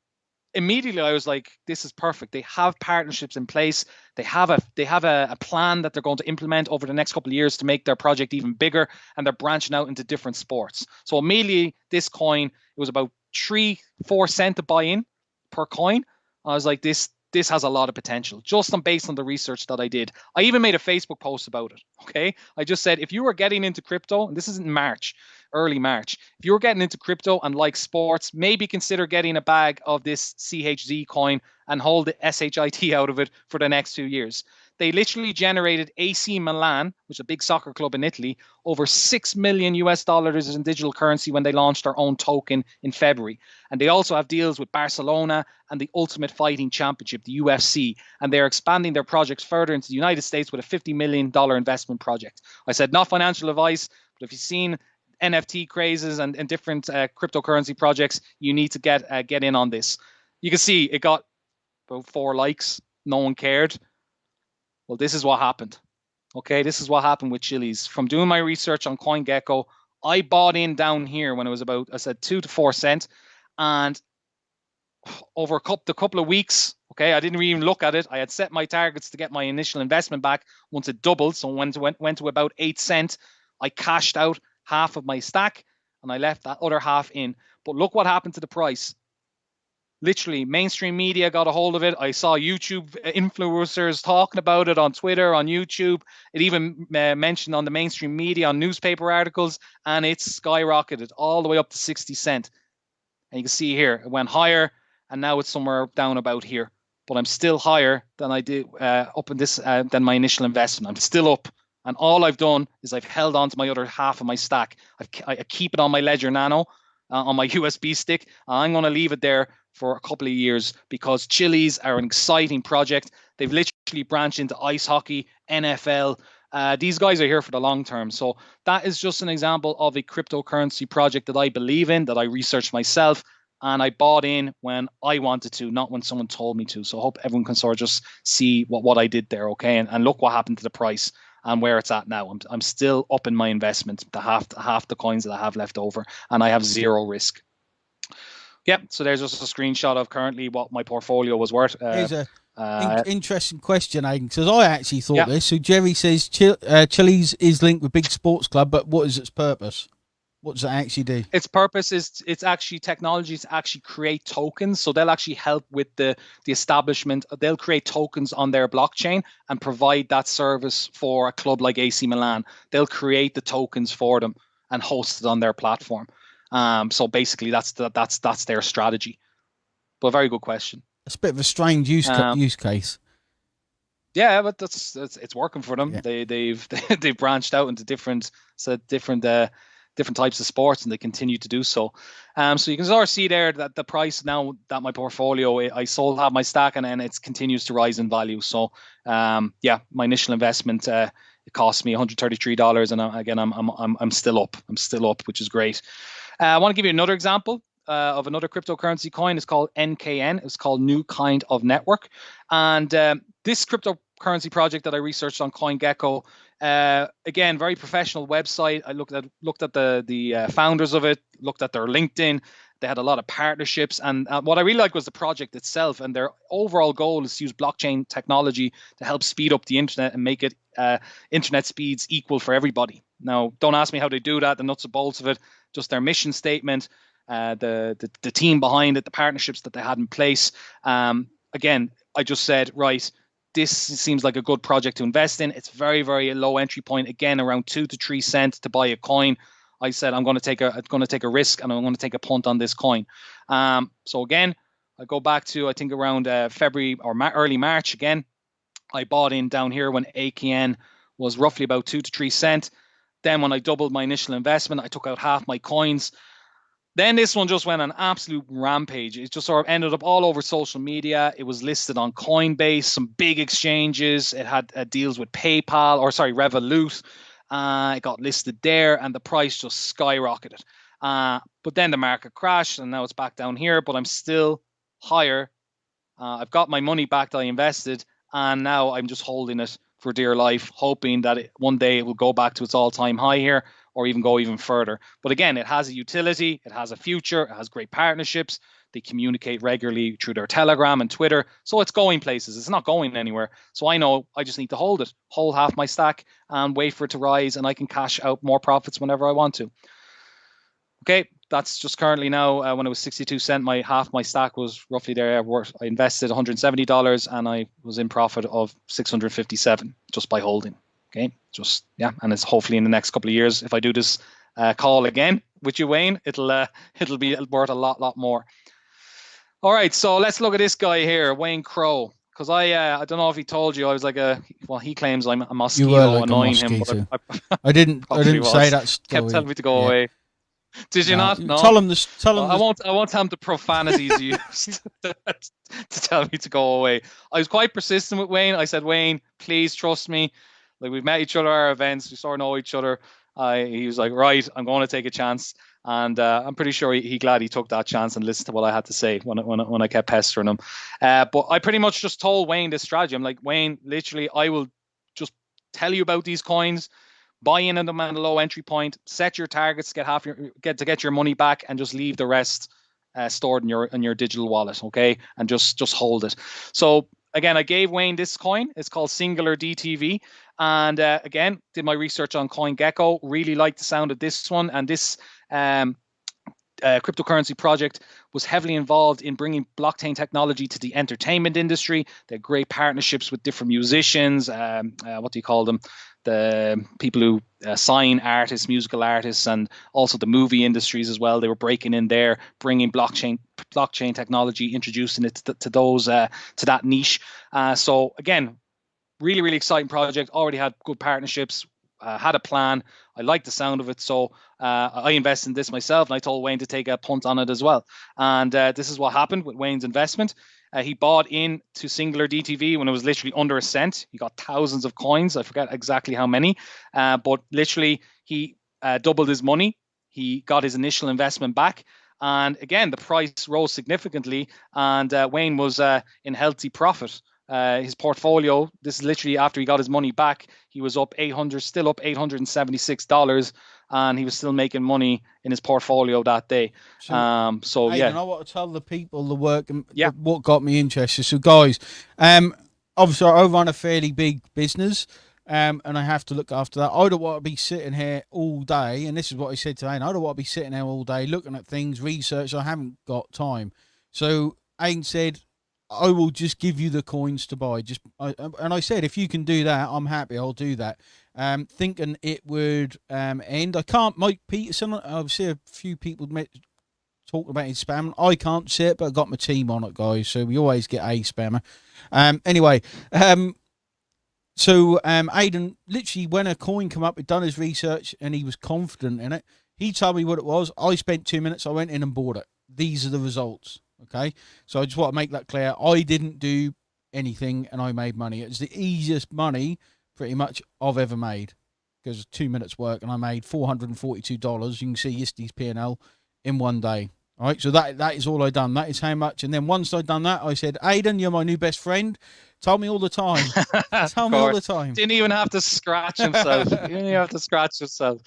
immediately I was like, this is perfect. They have partnerships in place. They have a they have a, a, plan that they're going to implement over the next couple of years to make their project even bigger, and they're branching out into different sports. So immediately, this coin it was about three four cent to buy in per coin. I was like, this this has a lot of potential just on based on the research that I did. I even made a Facebook post about it. Okay. I just said if you were getting into crypto, and this is in March, early March, if you were getting into crypto and like sports, maybe consider getting a bag of this CHZ coin and hold the SHIT out of it for the next two years. They literally generated AC Milan, which is a big soccer club in Italy, over 6 million US dollars in digital currency when they launched their own token in February. And they also have deals with Barcelona and the Ultimate Fighting Championship, the UFC. And they're expanding their projects further into the United States with a $50 million investment project. I said, not financial advice, but if you've seen NFT crazes and, and different uh, cryptocurrency projects, you need to get uh, get in on this. You can see it got about four likes. No one cared. Well, this is what happened. Okay, this is what happened with Chiliz. From doing my research on CoinGecko, I bought in down here when it was about, I said, two to four cents. And over a couple, a couple of weeks, okay, I didn't even look at it. I had set my targets to get my initial investment back once it doubled. So when it went, went to about eight cents, I cashed out half of my stack and I left that other half in. But look what happened to the price literally mainstream media got a hold of it. I saw YouTube influencers talking about it on Twitter, on YouTube. It even uh, mentioned on the mainstream media, on newspaper articles, and it's skyrocketed all the way up to 60 cent. And you can see here, it went higher, and now it's somewhere down about here. But I'm still higher than I did uh, up in this uh, than my initial investment. I'm still up. And all I've done is I've held on to my other half of my stack. I've, I keep it on my Ledger Nano, uh, on my USB stick. I'm going to leave it there for a couple of years because Chiliz are an exciting project. They've literally branched into ice hockey, NFL. Uh, these guys are here for the long term. So that is just an example of a cryptocurrency project that I believe in, that I researched myself, and I bought in when I wanted to, not when someone told me to. So I hope everyone can sort of just see what, what I did there, okay? And, and look what happened to the price and where it's at now. I'm, I'm still up in my investment, the half half the coins that I have left over, and I have zero risk. Yep. So there's just a screenshot of currently what my portfolio was worth. Uh, Here's a uh, in- interesting question, Aidan, because I actually thought this. So Jerry says Ch- uh, Chiliz is linked with big sports club, but what is its purpose? What does it actually do? Its purpose is it's actually technologies actually create tokens. So they'll actually help with the the establishment. They'll create tokens on their blockchain and provide that service for a club like AC Milan. They'll create the tokens for them and host it on their platform. Um, so basically, that's the, that's that's their strategy. But very good question. It's a bit of a strange use um, use case. Yeah, but that's, that's it's working for them. Yeah. They they've they've branched out into different so different uh, different types of sports, and they continue to do so. Um, so you can sort of see there that the price now that my portfolio I sold have my stack, and then it continues to rise in value. So um, yeah, my initial investment uh, it cost me 133 dollars, and uh, again I'm I'm I'm still up. I'm still up, which is great. Uh, I want to give you another example. Uh, of another cryptocurrency coin. It's called NKN. It's called New Kind of Network. And um, this cryptocurrency project that I researched on CoinGecko, uh, again, very professional website. I looked at looked at the the uh, founders of it, looked at their LinkedIn. They had a lot of partnerships, and uh, what I really liked was the project itself. And their overall goal is to use blockchain technology to help speed up the internet and make it uh, internet speeds equal for everybody. Now, don't ask me how they do that, the nuts and bolts of it just their mission statement, uh, the, the, the team behind it, the partnerships that they had in place. Um, again, I just said, right, this seems like a good project to invest in. It's very, very low entry point. Again, around two to three cents to buy a coin. I said I'm going to take a going to take a risk and I'm going to take a punt on this coin. Um, so again, I go back to I think around uh, February or Ma- early March. Again, I bought in down here when NKN was roughly about two to three cent. Then when I doubled my initial investment, I took out half my coins. Then this one just went on absolute rampage. It just sort of ended up all over social media. It was listed on Coinbase, some big exchanges. It had uh, deals with PayPal or sorry, Revolut. Uh, it got listed there, and the price just skyrocketed. Uh, but then the market crashed, and now it's back down here. But I'm still higher. Uh, I've got my money back that I invested, and now I'm just holding it for dear life, hoping that it, one day it will go back to its all-time high here or even go even further. But again, it has a utility, it has a future, it has great partnerships. They communicate regularly through their Telegram and Twitter. So it's going places. It's not going anywhere. So I know I just need to hold it, hold half my stack and wait for it to rise and I can cash out more profits whenever I want to. Okay, that's just currently now uh, when it was 62 cent my half my stack was roughly there worth i invested 170 dollars and i was in profit of 657 just by holding okay just yeah and it's hopefully in the next couple of years if i do this uh, call again with you wayne it'll uh, it'll be worth a lot lot more all right so let's look at this guy here wayne crow because I uh, I don't know if he told you I was like a well he claims I'm a mosquito like annoying a mosquito. him. But I, I, didn't I didn't was. say that. Story. Kept telling me to go yeah. away. Did you no. not? No. Tell him this. Tell him. I won't. I won't tell him the profanities used to, to tell me to go away. I was quite persistent with Wayne. I said, Wayne, please trust me. Like we've met each other at our events. We sort of know each other. I, he was like, right, I'm going to take a chance. And uh, I'm pretty sure he, he, glad he took that chance and listened to what I had to say when, when, when I kept pestering him. Uh, but I pretty much just told Wayne this strategy. I'm like, Wayne, literally, I will just tell you about these coins, buy in at them at a low entry point, set your targets, get half your get to get your money back, and just leave the rest uh, stored in your in your digital wallet, okay? And just just hold it. So again, I gave Wayne this coin. It's called Singular DTV. And uh, again, did my research on CoinGecko. Really liked the sound of this one. And this um, uh, cryptocurrency project was heavily involved in bringing blockchain technology to the entertainment industry. They had great partnerships with different musicians. Um, uh, what do you call them? The people who uh, sign artists, musical artists, and also the movie industries as well. They were breaking in there, bringing blockchain blockchain technology, introducing it to, to those uh, to that niche. Uh, so again, really, really exciting project. Already had good partnerships, uh, had a plan. I like the sound of it. So uh, I invested in this myself and I told Wayne to take a punt on it as well. And this is what happened with Wayne's investment. Uh, he bought in to Singular DTV when it was literally under a cent. He got thousands of coins. I forget exactly how many, uh, but literally he uh, doubled his money. He got his initial investment back. And again, the price rose significantly, and Wayne was in healthy profit. Uh, his portfolio, this is literally after he got his money back, he was up 800, still up $876, and he was still making money in his portfolio that day. So, um, so hey, yeah. I want to tell the people the work and yeah. what got me interested. So, guys, um, obviously, I run a fairly big business. Um, and I have to look after that. I don't want to be sitting here all day, and this is what I said today. And I don't want to be sitting here all day looking at things, research. I haven't got time. So Aiden said, I will just give you the coins to buy. Just I, and I said if you can do that, I'm happy. I'll do that. Um, thinking it would um, end. I can't. Mike Peterson. I've seen a few people met, talk about his spam. I can't see it, but I got my team on it, guys. So we always get a spammer. Um, anyway, um, so um, Aiden literally when a coin come up, he'd done his research and he was confident in it. He told me what it was. I spent two minutes. I went in and bought it. These are the results. Okay, so I just want to make that clear. I didn't do anything and I made money. It's the easiest money pretty much I've ever made because two minutes work and I made four hundred and forty-two dollars. You can see Yisty's P and L in one day. All right, so that that is all I done. That is how much. And then once I'd done that, I said, "Aiden, you're my new best friend. Tell me all the time. Tell me all the time." Didn't even have to scratch himself. didn't even have to scratch himself.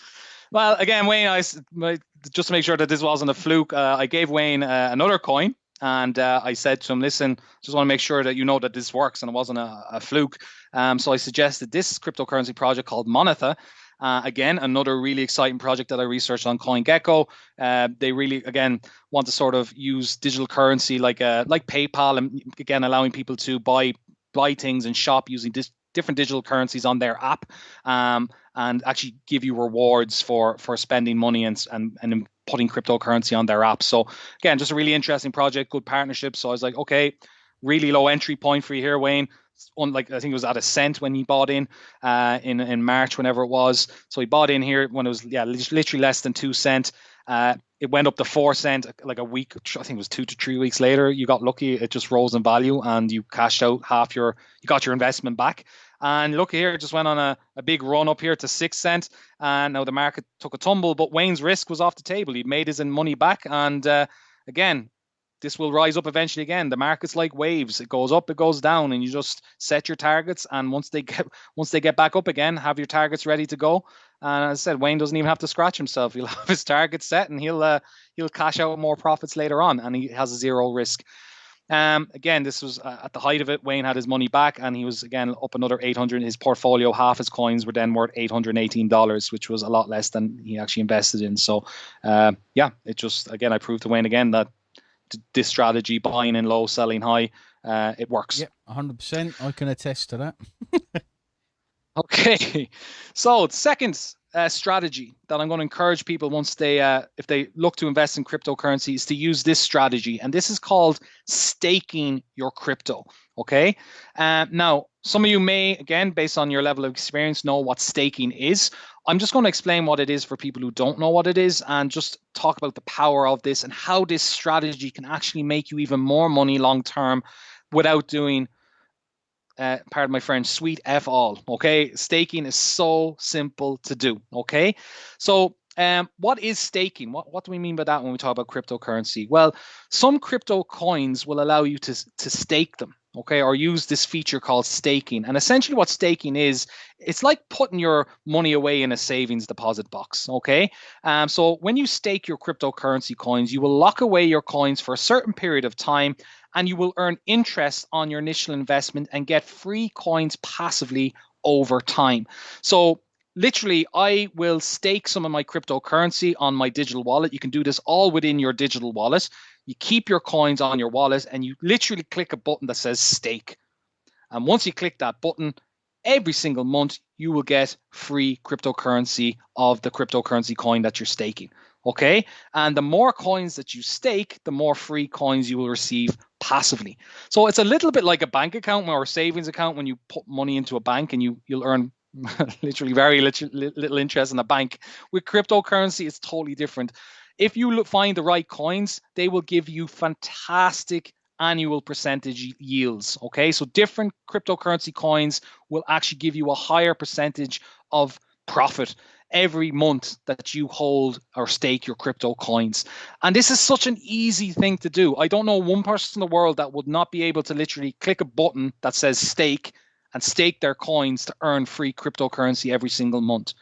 Well, again, Wayne, I just to make sure that this wasn't a fluke, uh, I gave Wayne uh, another coin and uh, I said to him, listen, just want to make sure that you know that this works and it wasn't a, a fluke. Um, so I suggested this cryptocurrency project called Monetha. Uh, again, another really exciting project that I researched on CoinGecko. Uh, they really, again, want to sort of use digital currency like uh, like PayPal, and again, allowing people to buy buy things and shop using this different digital currencies on their app, um, and actually give you rewards for for spending money and and and putting cryptocurrency on their app. So again, just a really interesting project, good partnership. So I was like, okay, really low entry point for you here, Wayne. Unlike I think it was at a cent when he bought in uh, in in March, whenever it was. So he bought in here when it was yeah literally less than two cent. Uh, it went up to four cent like a week. I think it was two to three weeks later. You got lucky; it just rose in value, and you cashed out half your. You got your investment back. And look here, just went on a, a big run up here to six cent. And now the market took a tumble, but Wayne's risk was off the table. He made his money back. And uh, again, this will rise up eventually again. The market's like waves; it goes up, it goes down, and you just set your targets. And once they get once they get back up again, have your targets ready to go. And as I said, Wayne doesn't even have to scratch himself; he'll have his targets set, and he'll uh, he'll cash out more profits later on, and he has zero risk. Um, again, this was uh, at the height of it. Wayne had his money back, and he was again up another 800. His portfolio, half his coins were then worth 818 dollars, which was a lot less than he actually invested in. So, uh, yeah, it just again I proved to Wayne again that this strategy, buying in low, selling high, uh, it works. Yep, 100. percent I can attest to that. okay, so second uh, strategy that I'm going to encourage people once they, uh, if they look to invest in cryptocurrency, is to use this strategy, and this is called staking your crypto. Okay. Uh, now, some of you may, again, based on your level of experience, know what staking is. I'm just going to explain what it is for people who don't know what it is, and just talk about the power of this and how this strategy can actually make you even more money long term without doing uh, pardon my French, sweet F all. Okay. Staking is so simple to do. Okay. So, um, what is staking? What, what do we mean by that when we talk about cryptocurrency? Well, some crypto coins will allow you to, to stake them. Okay, or use this feature called staking. And essentially, what staking is, it's like putting your money away in a savings deposit box. Okay, um, so when you stake your cryptocurrency coins, you will lock away your coins for a certain period of time and you will earn interest on your initial investment and get free coins passively over time. So literally I will stake some of my cryptocurrency on my digital wallet. You can do this all within your digital wallet. You keep your coins on your wallet and you literally click a button that says stake. And once you click that button, every single month you will get free cryptocurrency of the cryptocurrency coin that you're staking. Okay. And the more coins that you stake, the more free coins you will receive passively. So it's a little bit like a bank account or a savings account when you put money into a bank and you, you'll earn literally very little, little interest in a bank. With cryptocurrency, it's totally different. If you look, find the right coins, they will give you fantastic annual percentage yields. Okay, so different cryptocurrency coins will actually give you a higher percentage of profit every month that you hold or stake your crypto coins. And this is such an easy thing to do. I don't know one person in the world that would not be able to literally click a button that says stake and stake their coins to earn free cryptocurrency every single month.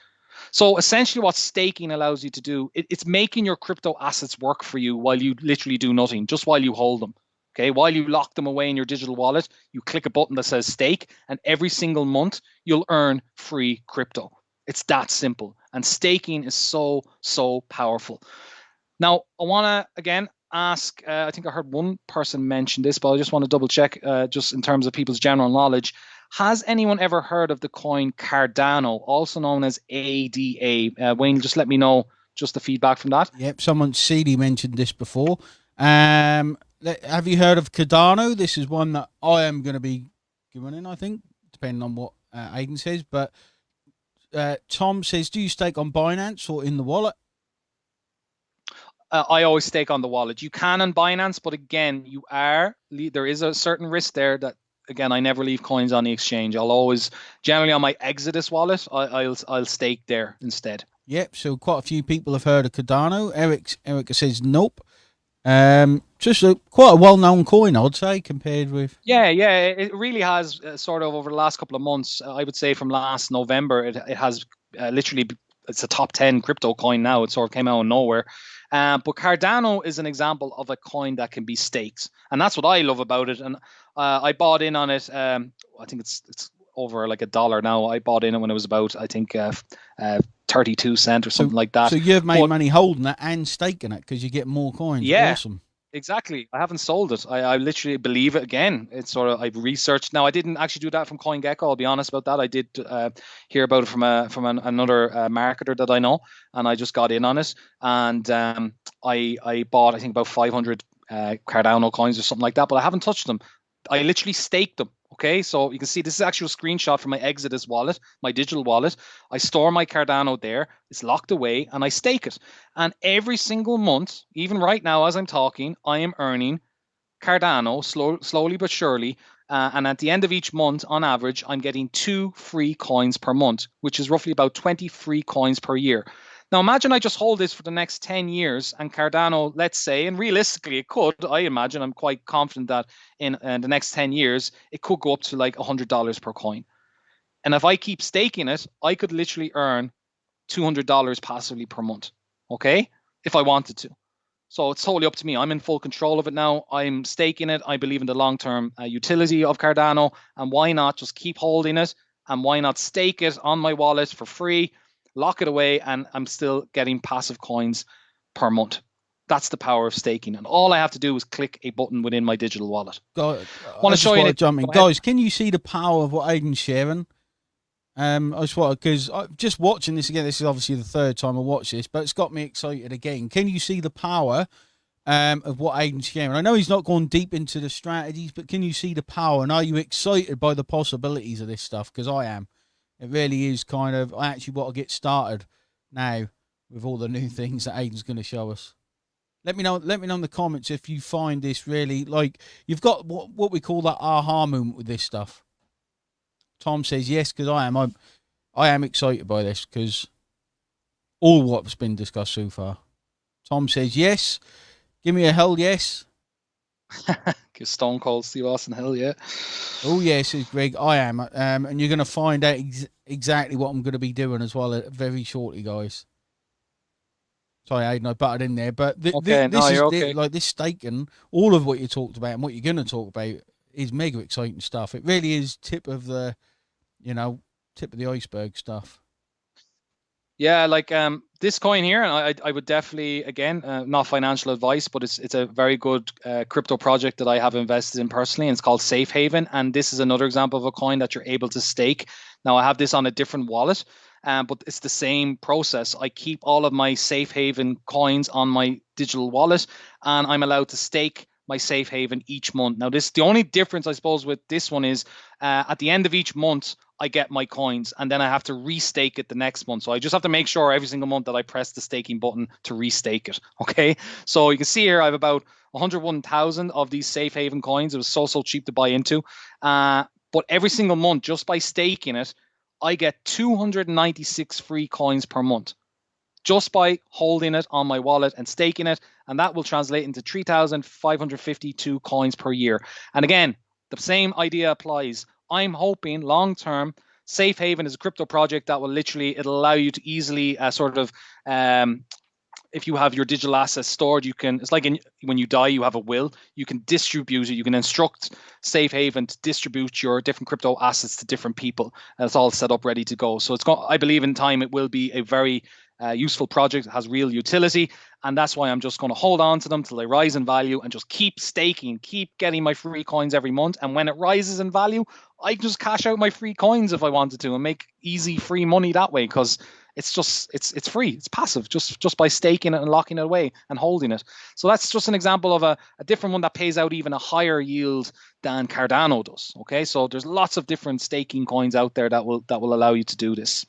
So essentially, what staking allows you to do, it, it's making your crypto assets work for you while you literally do nothing, just while you hold them. Okay, while you lock them away in your digital wallet, you click a button that says stake, and every single month you'll earn free crypto. It's that simple. And staking is so, so powerful. Now, I want to again ask uh, I think I heard one person mention this, but I just want to double check uh, just in terms of people's general knowledge. Has anyone ever heard of the coin Cardano, also known as ADA? Uh, Wayne, just let me know just the feedback from that. Yep, someone CD mentioned this before. Um, have you heard of Cardano? This is one that I am going to be giving in, I think, depending on what uh, Aiden says. But uh, Tom says, do you stake on Binance or in the wallet? Uh, I always stake on the wallet. You can on Binance, but again, you are there is a certain risk there that again I never leave coins on the exchange. I'll always generally on my Exodus wallet, I, will I'll stake there instead. Yep. So quite a few people have heard of Cardano. Eric Eric says nope. Um, just a quite a well-known coin, I'd say, compared with. Yeah, yeah, it really has uh, sort of over the last couple of months. Uh, I would say from last November, it it has uh, literally it's a top ten crypto coin now. It sort of came out of nowhere. Uh, but Cardano is an example of a coin that can be staked, and that's what I love about it. And uh, I bought in on it. Um, I think it's it's over like a dollar now. I bought in it when it was about I think uh, uh, 32 cent or something so, like that. So you've made but, money holding it and staking it because you get more coins. Yeah. Awesome. Exactly. I haven't sold it. I, I literally believe it again. It's sort of I've researched. Now I didn't actually do that from CoinGecko. I'll be honest about that. I did uh, hear about it from a from an, another uh, marketer that I know, and I just got in on it. And um, I I bought I think about 500 uh, Cardano coins or something like that, but I haven't touched them. I literally staked them. Okay, so you can see this is actually a screenshot from my Exodus wallet, my digital wallet. I store my Cardano there, it's locked away, and I stake it. And every single month, even right now as I'm talking, I am earning Cardano slow, slowly but surely. Uh, and at the end of each month, on average, I'm getting two free coins per month, which is roughly about 20 free coins per year. Now imagine I just hold this for the next 10 years and Cardano, let's say, and realistically it could, I imagine, I'm quite confident that in, in the next 10 years, it could go up to like $100 per coin. And if I keep staking it, I could literally earn $200 passively per month, okay? If I wanted to. So it's totally up to me. I'm in full control of it now. I'm staking it. I believe in the long term uh, utility of Cardano. And why not just keep holding it? And why not stake it on my wallet for free? Lock it away, and I'm still getting passive coins per month. That's the power of staking, and all I have to do is click a button within my digital wallet. God, want to show you? Jumping. Guys, can you see the power of what Aiden's sharing? Um, I just want because just watching this again. This is obviously the third time I watch this, but it's got me excited again. Can you see the power um, of what Aiden's sharing? I know he's not gone deep into the strategies, but can you see the power? And are you excited by the possibilities of this stuff? Because I am. It really is kind of. I actually want to get started now with all the new things that Aiden's going to show us. Let me know. Let me know in the comments if you find this really like you've got what what we call that aha moment with this stuff. Tom says yes because I am. I'm, I am excited by this because all what's been discussed so far. Tom says yes. Give me a hell yes. Stone Cold Steve Austin hell yeah. Oh yes, says Greg. I am, um, and you're going to find out ex- exactly what I'm going to be doing as well uh, very shortly, guys. Sorry, Aiden, I butted in there, but th- okay, th- this no, is okay. like this staking. All of what you talked about and what you're going to talk about is mega exciting stuff. It really is tip of the you know, tip of the iceberg stuff. Yeah, like um, this coin here, and I, I would definitely, again, uh, not financial advice, but it's it's a very good uh, crypto project that I have invested in personally, and it's called Safe Haven. And this is another example of a coin that you're able to stake. Now, I have this on a different wallet, um, but it's the same process. I keep all of my Safe Haven coins on my digital wallet, and I'm allowed to stake my safe haven each month. Now, this the only difference I suppose with this one is uh, at the end of each month I get my coins and then I have to restake it the next month. So I just have to make sure every single month that I press the staking button to restake it. Okay, so you can see here I have about 101,000 of these safe haven coins. It was so so cheap to buy into, uh, but every single month just by staking it, I get 296 free coins per month just by holding it on my wallet and staking it. And that will translate into 3,552 coins per year. And again, the same idea applies. I'm hoping long term, Safe Haven is a crypto project that will literally it'll allow you to easily uh, sort of um, if you have your digital assets stored, you can. It's like in, when you die, you have a will. You can distribute it. You can instruct Safe Haven to distribute your different crypto assets to different people, and it's all set up, ready to go. So it's got. I believe in time it will be a very uh, useful project, has real utility, and that's why I'm just going to hold on to them till they rise in value and just keep staking, keep getting my free coins every month. And when it rises in value, I can just cash out my free coins if I wanted to and make easy free money that way because it's just it's it's free, it's passive just just by staking it and locking it away and holding it. So that's just an example of a, a different one that pays out even a higher yield than Cardano does. Okay, so there's lots of different staking coins out there that will that will allow you to do this.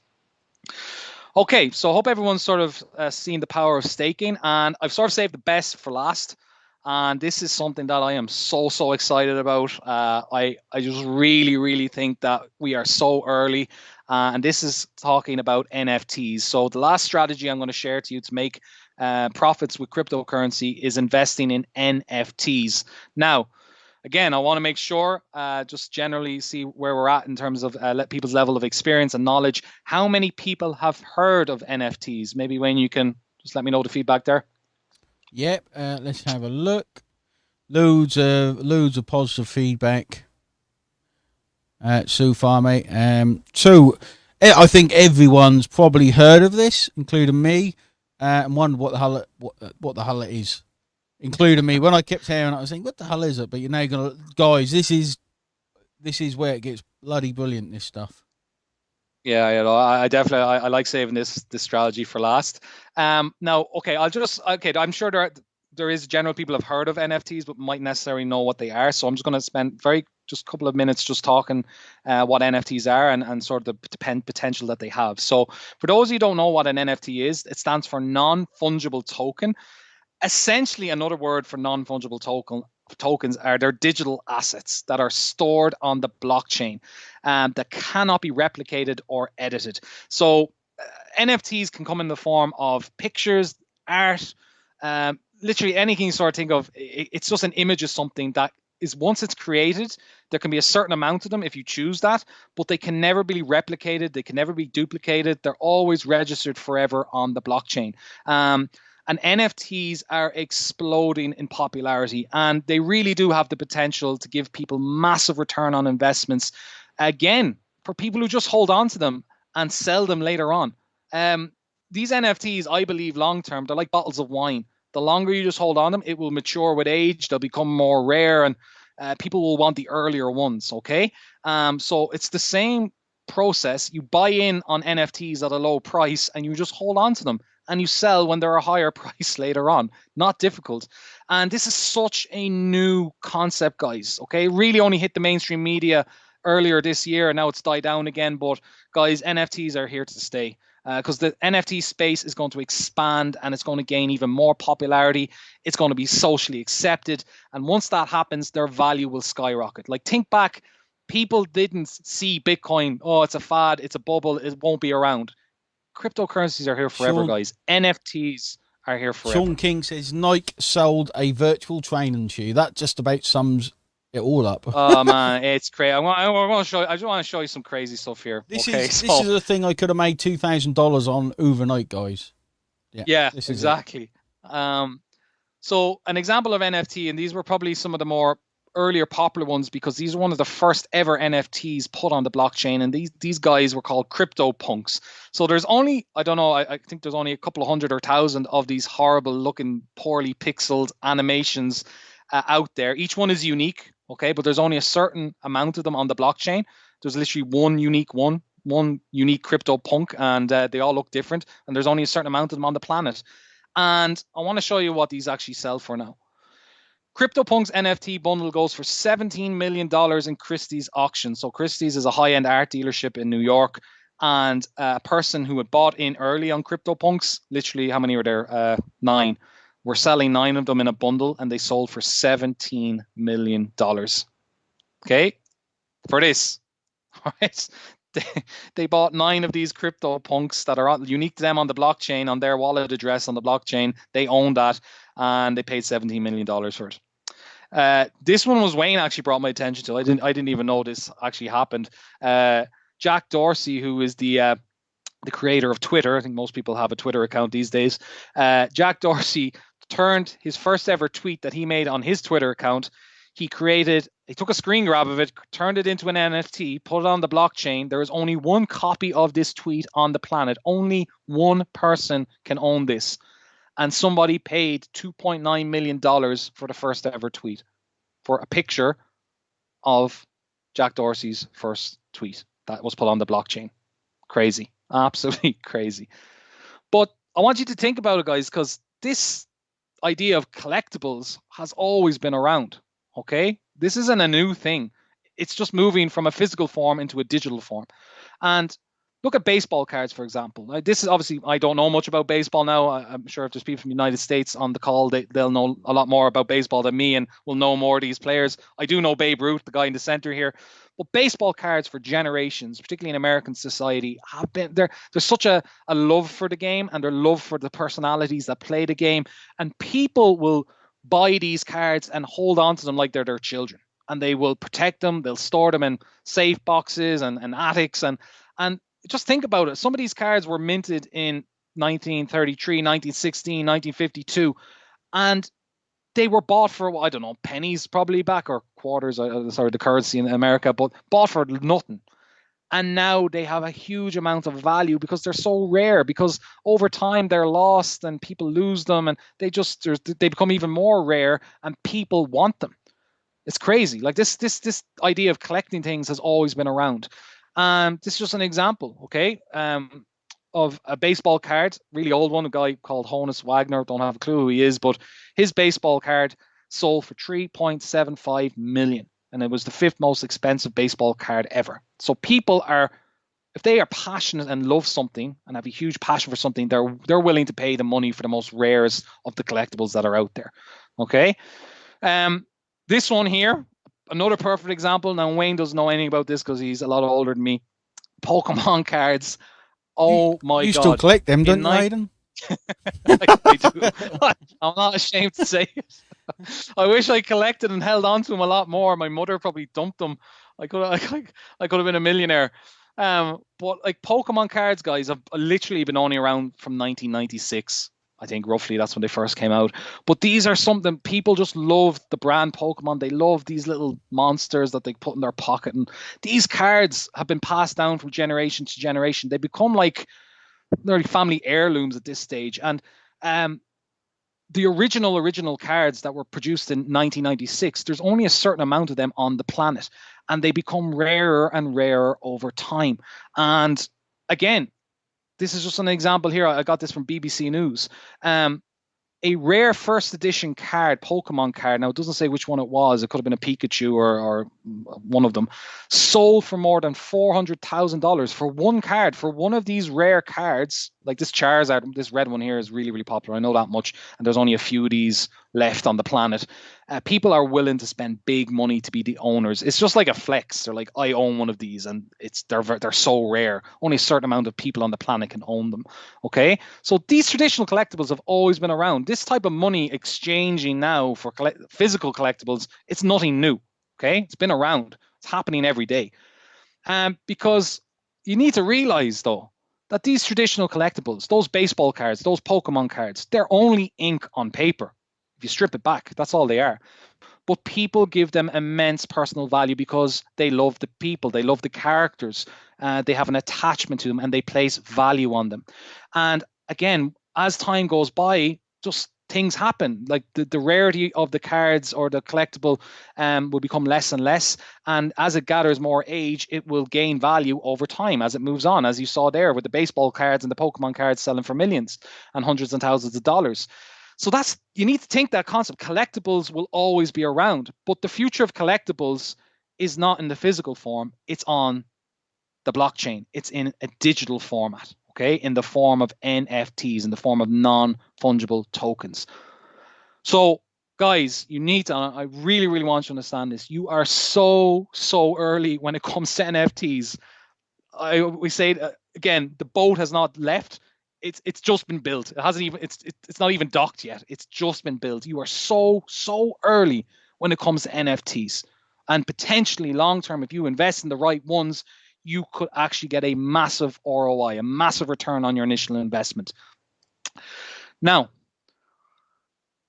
Okay, so I hope everyone's sort of uh, seen the power of staking, and I've sort of saved the best for last. And this is something that I am so so excited about. Uh, I I just really really think that we are so early, uh, and this is talking about NFTs. So the last strategy I'm going to share to you to make uh, profits with cryptocurrency is investing in NFTs. Now again, I want to make sure, uh, just generally see where we're at in terms of uh, people's level of experience and knowledge. How many people have heard of NFTs? Maybe Wayne, you can just let me know the feedback there. Yep. Uh, let's have a look. Loads of loads of positive feedback uh, so far, mate. Um, so eh, I think everyone's probably heard of this, including me, uh, and wondered what the hell what, what the hell it is including me. When I kept hearing, I was saying, "What the hell is it?" But you're now gonna, guys. This is this is where it gets bloody brilliant. This stuff. Yeah, you know, I definitely I, I, like saving this this strategy for last. Um, now, okay, I'll just okay. I'm sure there are, there is general people have heard of NFTs, but might necessarily know what they are. So I'm just going to spend very just a couple of minutes just talking uh, what NFTs are and, and sort of the potential that they have. So for those who don't know what an NFT is, it stands for non fungible token essentially another word for non-fungible token tokens are their digital assets that are stored on the blockchain um, that cannot be replicated or edited. So uh, NFTs can come in the form of pictures, art, um, literally anything you sort of think of. It, it's just an image of something that is once it's created, there can be a certain amount of them if you choose that, but they can never be replicated. They can never be duplicated. They're always registered forever on the blockchain. Um, and NFTs are exploding in popularity, and they really do have the potential to give people massive return on investments. Again, for people who just hold on to them and sell them later on. Um, these NFTs, I believe, long term, they're like bottles of wine. The longer you just hold on them, it will mature with age. They'll become more rare, and uh, people will want the earlier ones. Okay, um, so it's the same process. You buy in on NFTs at a low price and you just hold on to them and you sell when they're a higher price later on. Not difficult. And this is such a new concept, guys. Okay. Really only hit the mainstream media earlier this year and now it's died down again. But guys, NFTs are here to stay because uh, the NFT space is going to expand and it's going to gain even more popularity. It's going to be socially accepted. And once that happens, their value will skyrocket. Like, think back, people didn't see Bitcoin, oh, it's a fad, it's a bubble, it won't be around. Cryptocurrencies are here forever, Sean, guys. NFTs are here forever. Sean King says Nike sold a virtual training shoe. That just about sums it all up. oh man, it's crazy. I want, I want to show. You, I just want to show you some crazy stuff here. This okay, is so. this is a thing I could have made two thousand dollars on overnight, guys. Yeah, yeah, exactly. Um, so an example of NFT, and these were probably some of the more earlier popular ones because these are one of the first ever NFTs put on the blockchain, and these these guys were called crypto punks. So there's only I don't know I, I think there's only a couple of hundred or thousand of these horrible looking, poorly pixeled animations uh, out there. Each one is unique okay but there's only a certain amount of them on the blockchain there's literally one unique one one unique crypto punk and uh, they all look different and there's only a certain amount of them on the planet and i want to show you what these actually sell for now CryptoPunks NFT bundle goes for $17 million in Christie's auction. So Christie's is a high-end art dealership in New York. And a person who had bought in early on CryptoPunks, literally how many were there? Uh, nine, we're selling nine of them in a bundle and they sold for $17 million. Okay, for this. All right. They, they bought nine of these crypto punks that are unique to them on the blockchain, on their wallet address on the blockchain. They own that and they paid $17 million for it. Uh, this one was Wayne actually brought my attention to. I didn't I didn't even know this actually happened. Uh, Jack Dorsey, who is the uh, the creator of Twitter, I think most people have a Twitter account these days. Uh, Jack Dorsey turned his first ever tweet that he made on his Twitter account. He created, he took a screen grab of it, turned it into an NFT, put it on the blockchain. There is only one copy of this tweet on the planet. Only one person can own this. And somebody paid $2.9 million for the first ever tweet for a picture of Jack Dorsey's first tweet that was put on the blockchain. Crazy. Absolutely crazy. But I want you to think about it, guys, because this idea of collectibles has always been around. Okay, this isn't a new thing. It's just moving from a physical form into a digital form. And look at baseball cards, for example. Now, this is obviously I don't know much about baseball now. I, am sure if there's people from the United States on the call, they, they'll know a lot more about baseball than me and will know more of these players. I do know Babe Ruth, the guy in the center here. But baseball cards for generations, particularly in American society, have been there. There's such a, a love for the game and their love for the personalities that play the game. And people will buy these cards and hold on to them like they're their children. And they will protect them, they'll store them in safe boxes and, and attics. And and just think about it. Some of these cards were minted in 1933, 1916, 1952. And they were bought for I don't know pennies probably back or quarters. Uh, sorry, the currency in America, but bought for nothing. And now they have a huge amount of value because they're so rare. Because over time they're lost and people lose them, and they just they become even more rare, and people want them. It's crazy. Like this this this idea of collecting things has always been around. Um, this is just an example, okay? Um, of a baseball card, really old one, a guy called Honus Wagner. Don't have a clue who he is, but his baseball card sold for 3.75 million. And it was the fifth most expensive baseball card ever. So people are, if they are passionate and love something and have a huge passion for something, they're they're willing to pay the money for the most rarest of the collectibles that are out there. Okay. Um, this one here, another perfect example. Now Wayne doesn't know anything about this because he's a lot older than me. Pokemon cards Oh my you god! You still collect them, don't you, Aiden? I, do. I'm not ashamed to say it. I wish I collected and held on to them a lot more. My mother probably dumped them. I could, I, I could have been a millionaire. Um, but like Pokemon cards, guys, have literally been only around from 1996. I think roughly that's when they first came out. But these are something people just love the brand Pokemon. They love these little monsters that they put in their pocket. And these cards have been passed down from generation to generation. They become like nearly family heirlooms at this stage. And um, the original original cards that were produced in 1996 there's only a certain amount of them on the planet and they become rarer and rarer over time and again this is just an example here i got this from bbc news um, a rare first edition card, Pokemon card. Now it doesn't say which one it was. It could have been a Pikachu or, or one of them. Sold for more than four hundred thousand dollars for one card. For one of these rare cards, like this Charizard, this red one here is really really popular. I know that much, and there's only a few of these left on the planet. Uh, people are willing to spend big money to be the owners. It's just like a flex. They're like, I own one of these, and it's they're they're so rare. Only a certain amount of people on the planet can own them. Okay, so these traditional collectibles have always been around. This type of money exchanging now for collect- physical collectibles, it's nothing new. Okay, it's been around. It's happening every day. Um, because you need to realize though that these traditional collectibles, those baseball cards, those Pokemon cards, they're only ink on paper. If you strip it back, that's all they are. But people give them immense personal value because they love the people, they love the characters, uh, they have an attachment to them, and they place value on them. And again, as time goes by, just things happen. Like the, the rarity of the cards or the collectible um, will become less and less. And as it gathers more age, it will gain value over time as it moves on, as you saw there with the baseball cards and the Pokemon cards selling for millions and hundreds and thousands of dollars. So that's you need to think that concept. Collectibles will always be around, but the future of collectibles is not in the physical form, it's on the blockchain. It's in a digital format okay, in the form of NFTs, in the form of non fungible tokens. So, guys, you need to, I really, really want you to understand this. You are so, so early when it comes to NFTs. I we say uh, again, the boat has not left. It's it's just been built. It hasn't even it's it's not even docked yet. It's just been built. You are so so early when it comes to NFTs, and potentially long term, if you invest in the right ones, you could actually get a massive ROI, a massive return on your initial investment. Now,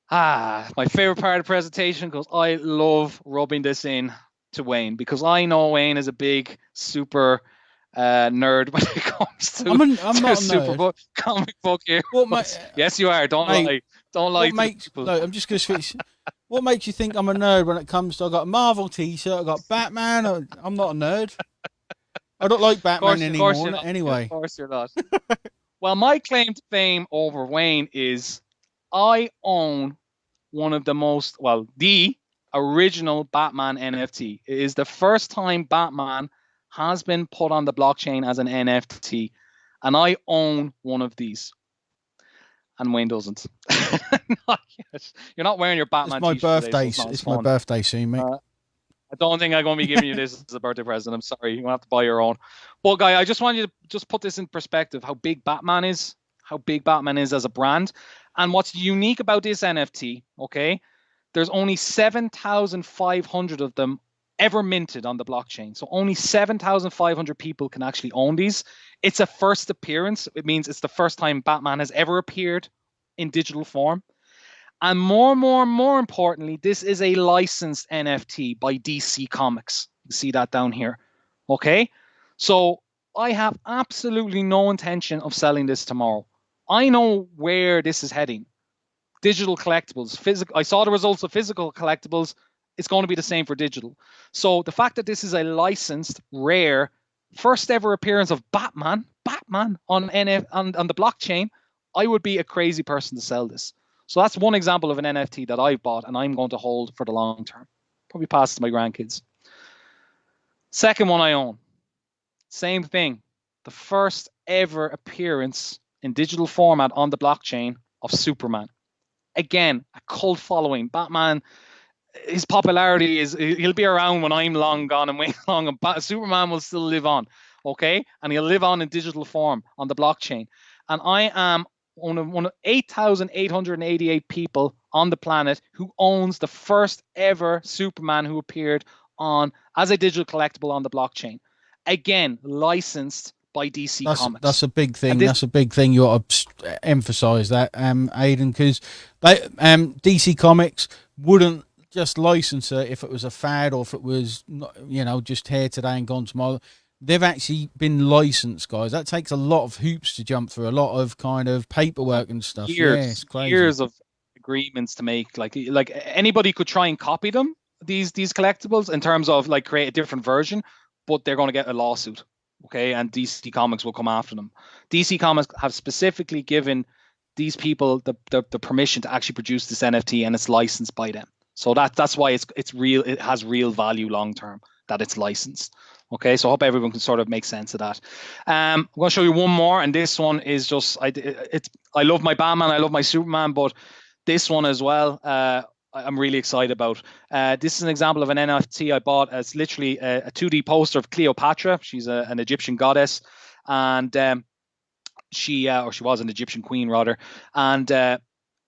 ah, my favorite part of the presentation because I love rubbing this in to Wayne because I know Wayne is a big super uh, nerd when it comes to, I'm, an, I'm to not super book, comic book here. What ma- yes, you are. Don't Mate, lie. Don't lie. makes, no, I'm just going to switch. what makes you think I'm a nerd when it comes to I got a Marvel T-shirt, I got Batman. I'm not a nerd. I don't like Batman anymore. Anyway, Of course you're not. well, my claim to fame over Wayne is I own one of the most, well, the original Batman NFT. It is the first time Batman has been put on the blockchain as an NFT, and I own one of these. And Wayne doesn't. not. You're not wearing your Batman it's my t-shirt today, so birthday. it's it's my birthday soon, mate. Uh, I don't think I'm going to be giving you this as a birthday present. I'm sorry. You're going to have to buy your own. But, guy, I just want you to just put this in perspective how big Batman is, how big Batman is as a brand. And what's unique about this NFT, okay? There's only 7,500 of them ever minted on the blockchain. So only 7,500 people can actually own these. It's a first appearance. It means it's the first time Batman has ever appeared in digital form. And more, and more, and more importantly, this is a licensed NFT by DC Comics. You see that down here. Okay. So I have absolutely no intention of selling this tomorrow. I know where this is heading. Digital collectibles, physical. I saw the results of physical collectibles. It's going to be the same for digital. So the fact that this is a licensed, rare, first ever appearance of Batman, Batman on NF on, on the blockchain, I would be a crazy person to sell this. So that's one example of an NFT that I've bought and I'm going to hold for the long term. Probably pass to my grandkids. Second one I own. Same thing. The first ever appearance in digital format on the blockchain of Superman. Again, a cult following. Batman, his popularity is he'll be around when I'm long gone and Wayne long and Superman will still live on. Okay? And he'll live on in digital form on the blockchain. And I am one of one of 8,888 people on the planet who owns the first ever Superman who appeared on as a digital collectible on the blockchain. Again, licensed by DC That's Comics. that's a big thing. this- that's a big thing. You ought to emphasize that, um, Aiden, because they um DC Comics wouldn't just license it if it was a fad or if it was you know just here today and gone tomorrow. They've actually been licensed, guys. That takes a lot of hoops to jump through, a lot of kind of paperwork and stuff. years, yeah, years of agreements to make like like anybody could try and copy them these these collectibles in terms of like create a different version, but they're going to get a lawsuit. Okay, and DC Comics will come after them. DC Comics have specifically given these people the, the, the permission to actually produce this NFT and it's licensed by them. So that that's why it's it's real. It has real value long term that it's licensed. Okay, so I hope everyone can sort of make sense of that. Um, I'm going to show you one more, and this one is just I it's I love my Batman, I love my Superman, but this one as well. Uh, I'm really excited about. Uh, this is an example of an NFT I bought. It's literally a, a 2D poster of Cleopatra. She's a, an Egyptian goddess, and um, she uh, or she was an Egyptian queen rather. And uh,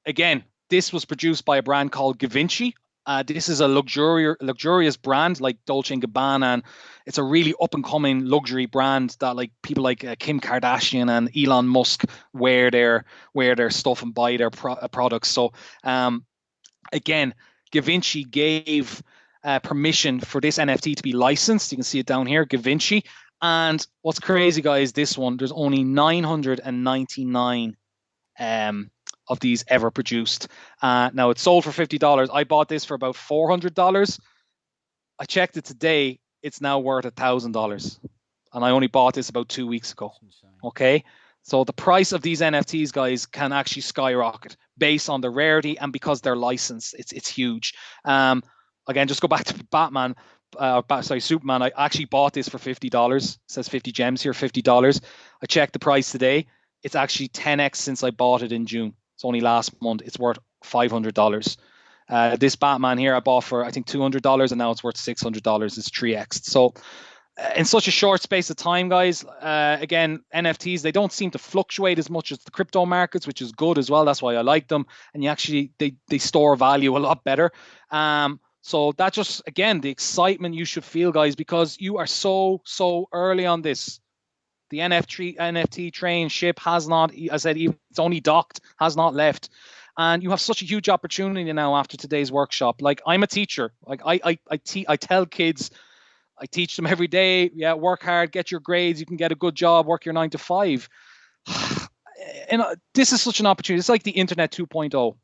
again, this was produced by a brand called Givenchy. Uh, this is a luxurious, luxurious brand like Dolce and Gabbana, and it's a really up and coming luxury brand that like people like uh, Kim Kardashian and Elon Musk wear their wear their stuff and buy their pro- uh, products. So um, again, Givenchy gave uh, permission for this NFT to be licensed. You can see it down here, Givenchy. And what's crazy, guys, this one, there's only 999 um, of these ever produced. Uh, now it's sold for $50. I bought this for about $400. I checked it today. It's now worth a $1,000. And I only bought this about two weeks ago. Okay. So the price of these NFTs, guys, can actually skyrocket based on the rarity and because they're licensed. It's it's huge. Um, again, just go back to Batman uh, sorry, Superman. I actually bought this for fifty dollars. Says fifty gems here, fifty dollars. I checked the price today. It's actually ten x since I bought it in June. It's only last month. It's worth five hundred dollars. Uh, this Batman here I bought for I think two hundred dollars, and now it's worth six hundred dollars. It's three x. So uh, in such a short space of time, guys. Uh, again, NFTs they don't seem to fluctuate as much as the crypto markets, which is good as well. That's why I like them, and you actually they they store value a lot better. Um, so that just again the excitement you should feel, guys, because you are so so early on this. The NFT NFT train ship has not, I said, it's only docked, has not left, and you have such a huge opportunity now after today's workshop. Like I'm a teacher, like I I I, te- I tell kids. I teach them every day. Yeah, work hard, get your grades. You can get a good job, work your nine to five. and uh, this is such an opportunity. It's like the internet 2.0.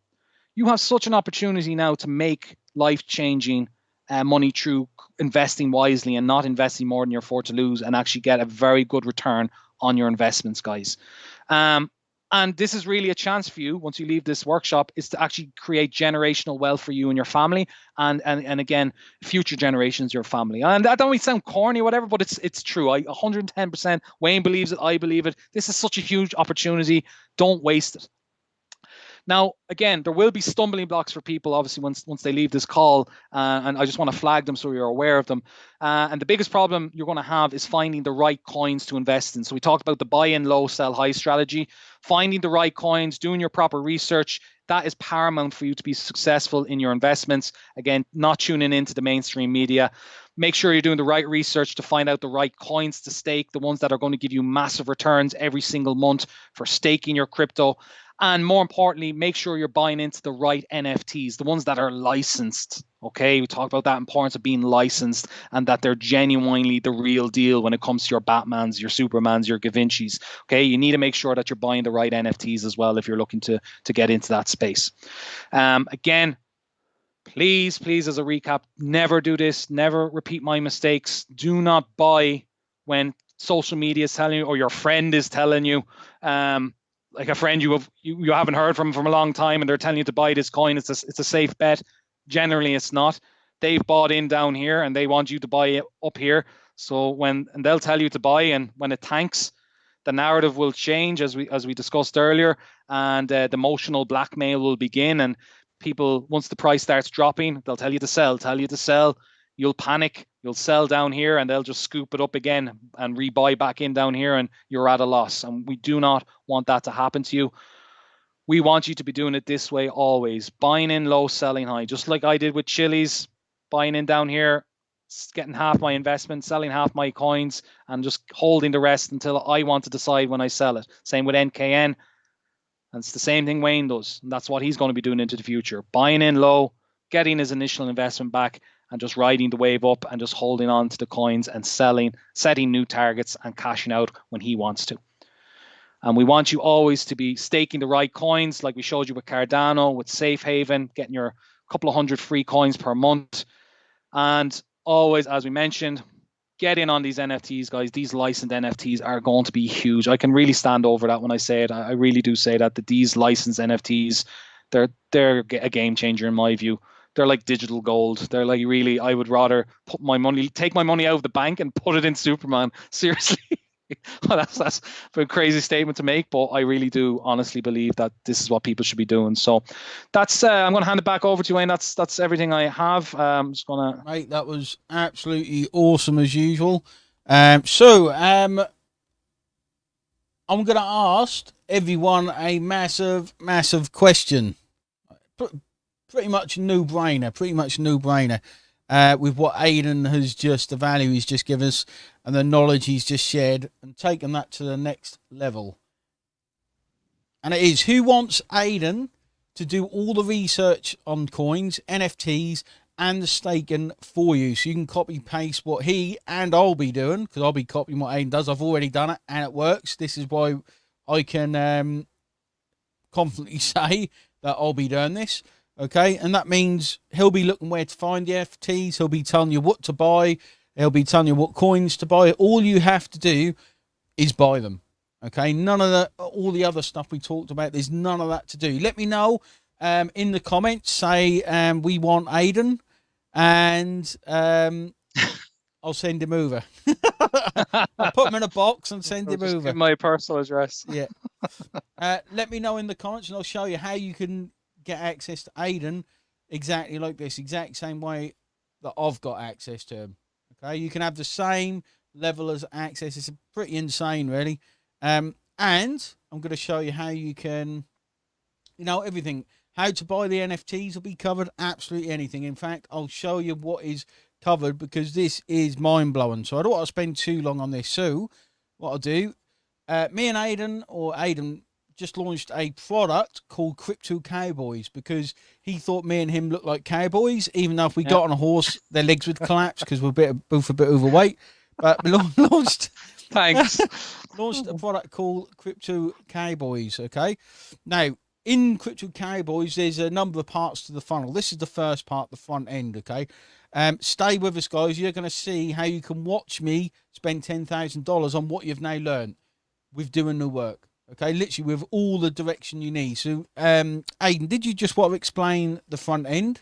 You have such an opportunity now to make life changing uh, money through investing wisely and not investing more than you're afford to lose and actually get a very good return on your investments, guys. Um, and this is really a chance for you once you leave this workshop is to actually create generational wealth for you and your family and and, and again future generations your family. And that don't sound corny or whatever but it's it's true. I 110% wayne believes it i believe it. This is such a huge opportunity. Don't waste it now, again, there will be stumbling blocks for people, obviously, once once they leave this call, uh, and I just want to flag them so you're aware of them. Uh, and the biggest problem you're going to have is finding the right coins to invest in. So we talked about the buy-in low, sell high strategy, finding the right coins, doing your proper research. That is paramount for you to be successful in your investments. Again, not tuning into the mainstream media make sure you're doing the right research to find out the right coins to stake, the ones that are going to give you massive returns every single month for staking your crypto. And more importantly, make sure you're buying into the right NFTs, the ones that are licensed. Okay, we talked about that importance of being licensed and that they're genuinely the real deal when it comes to your Batmans, your Supermans, your Givenchys. Okay, you need to make sure that you're buying the right NFTs as well if you're looking to to get into that space. Um, again, please, please, as a recap, never do this. Never repeat my mistakes. Do not buy when social media is telling you or your friend is telling you. Um, like a friend you have you, you haven't heard from from a long time and they're telling you to buy this coin. It's a, it's a safe bet. Generally it's not. They've bought in down here and they want you to buy it up here. So when and they'll tell you to buy and when it tanks the narrative will change as we as we discussed earlier and uh, the emotional blackmail will begin and people once the price starts dropping they'll tell you to sell tell you to sell you'll panic, you'll sell down here, and they'll just scoop it up again and rebuy back in down here, and you're at a loss. And we do not want that to happen to you. We want you to be doing it this way always buying in low, selling high, just like I did with Chiliz, buying in down here, getting half my investment, selling half my coins, and just holding the rest until I want to decide when I sell it. Same with NKN. And it's the same thing Wayne does. And that's what he's going to be doing into the future. Buying in low, getting his initial investment back, and just riding the wave up and just holding on to the coins and selling, setting new targets and cashing out when he wants to. And we want you always to be staking the right coins, like we showed you with Cardano, with Safe Haven, getting your couple of hundred free coins per month. And always, as we mentioned, get in on these NFTs, guys. These licensed NFTs are going to be huge. I can really stand over that when I say it. I really do say that that these licensed NFTs, they're they're a game changer in my view. They're like digital gold. They're like really. I would rather put my money, take my money out of the bank, and put it in Superman. Seriously. well, that's that's a crazy statement to make, but I really do honestly believe that this is what people should be doing. So that's uh, I'm going to hand it back over to you, Wayne. That's that's everything I have. Um, I'm just gonna. Mate, that was absolutely awesome as usual. Um, so um, I'm going to ask everyone a massive, massive question. Pretty much a no brainer. Pretty much a no brainer uh, with what Aidan has just, the value he's just given us, and the knowledge he's just shared, and taken that to the next level. And it is who wants Aidan to do all the research on coins, NFTs, and the staking for you. So you can copy paste what he and I'll be doing because I'll be copying what Aidan does. I've already done it and it works. This is why I can um, confidently say that I'll be doing this. Okay, and that means he'll be looking where to find the NFTs. He'll be telling you what to buy. He'll be telling you what coins to buy. All you have to do is buy them. Okay, none of the all the other stuff we talked about. There's none of that to do. Let me know um, in the comments. Say um, we want Aidan, and um, I'll send him over. I'll put him in a box and send I'll him over. my personal address. Yeah. Uh, let me know in the comments, and I'll show you how you can get access to Aiden exactly like this, exact same way that I've got access to him. Okay, you can have the same level as access. It's pretty insane, really. Um, and I'm going to show you how you can, you know, everything. How to buy the NFTs will be covered. Absolutely anything. In fact, I'll show you what is covered because this is mind blowing. So I don't want to spend too long on this. So what I'll do, uh, me and Aiden or Aidan just launched a product called Crypto Cowboys because he thought me and him looked like cowboys, even though if we got on a horse, their legs would collapse because we're a bit, both a bit overweight. But we launched, thanks, launched a product called Crypto Cowboys. Okay, now in Crypto Cowboys, there's a number of parts to the funnel. This is the first part, the front end. Okay, um, stay with us, guys. You're going to see how you can watch me spend ten thousand dollars on what you've now learned with doing the work. Okay, literally with all the direction you need. So, um, Aidan, did you just want to explain the front end?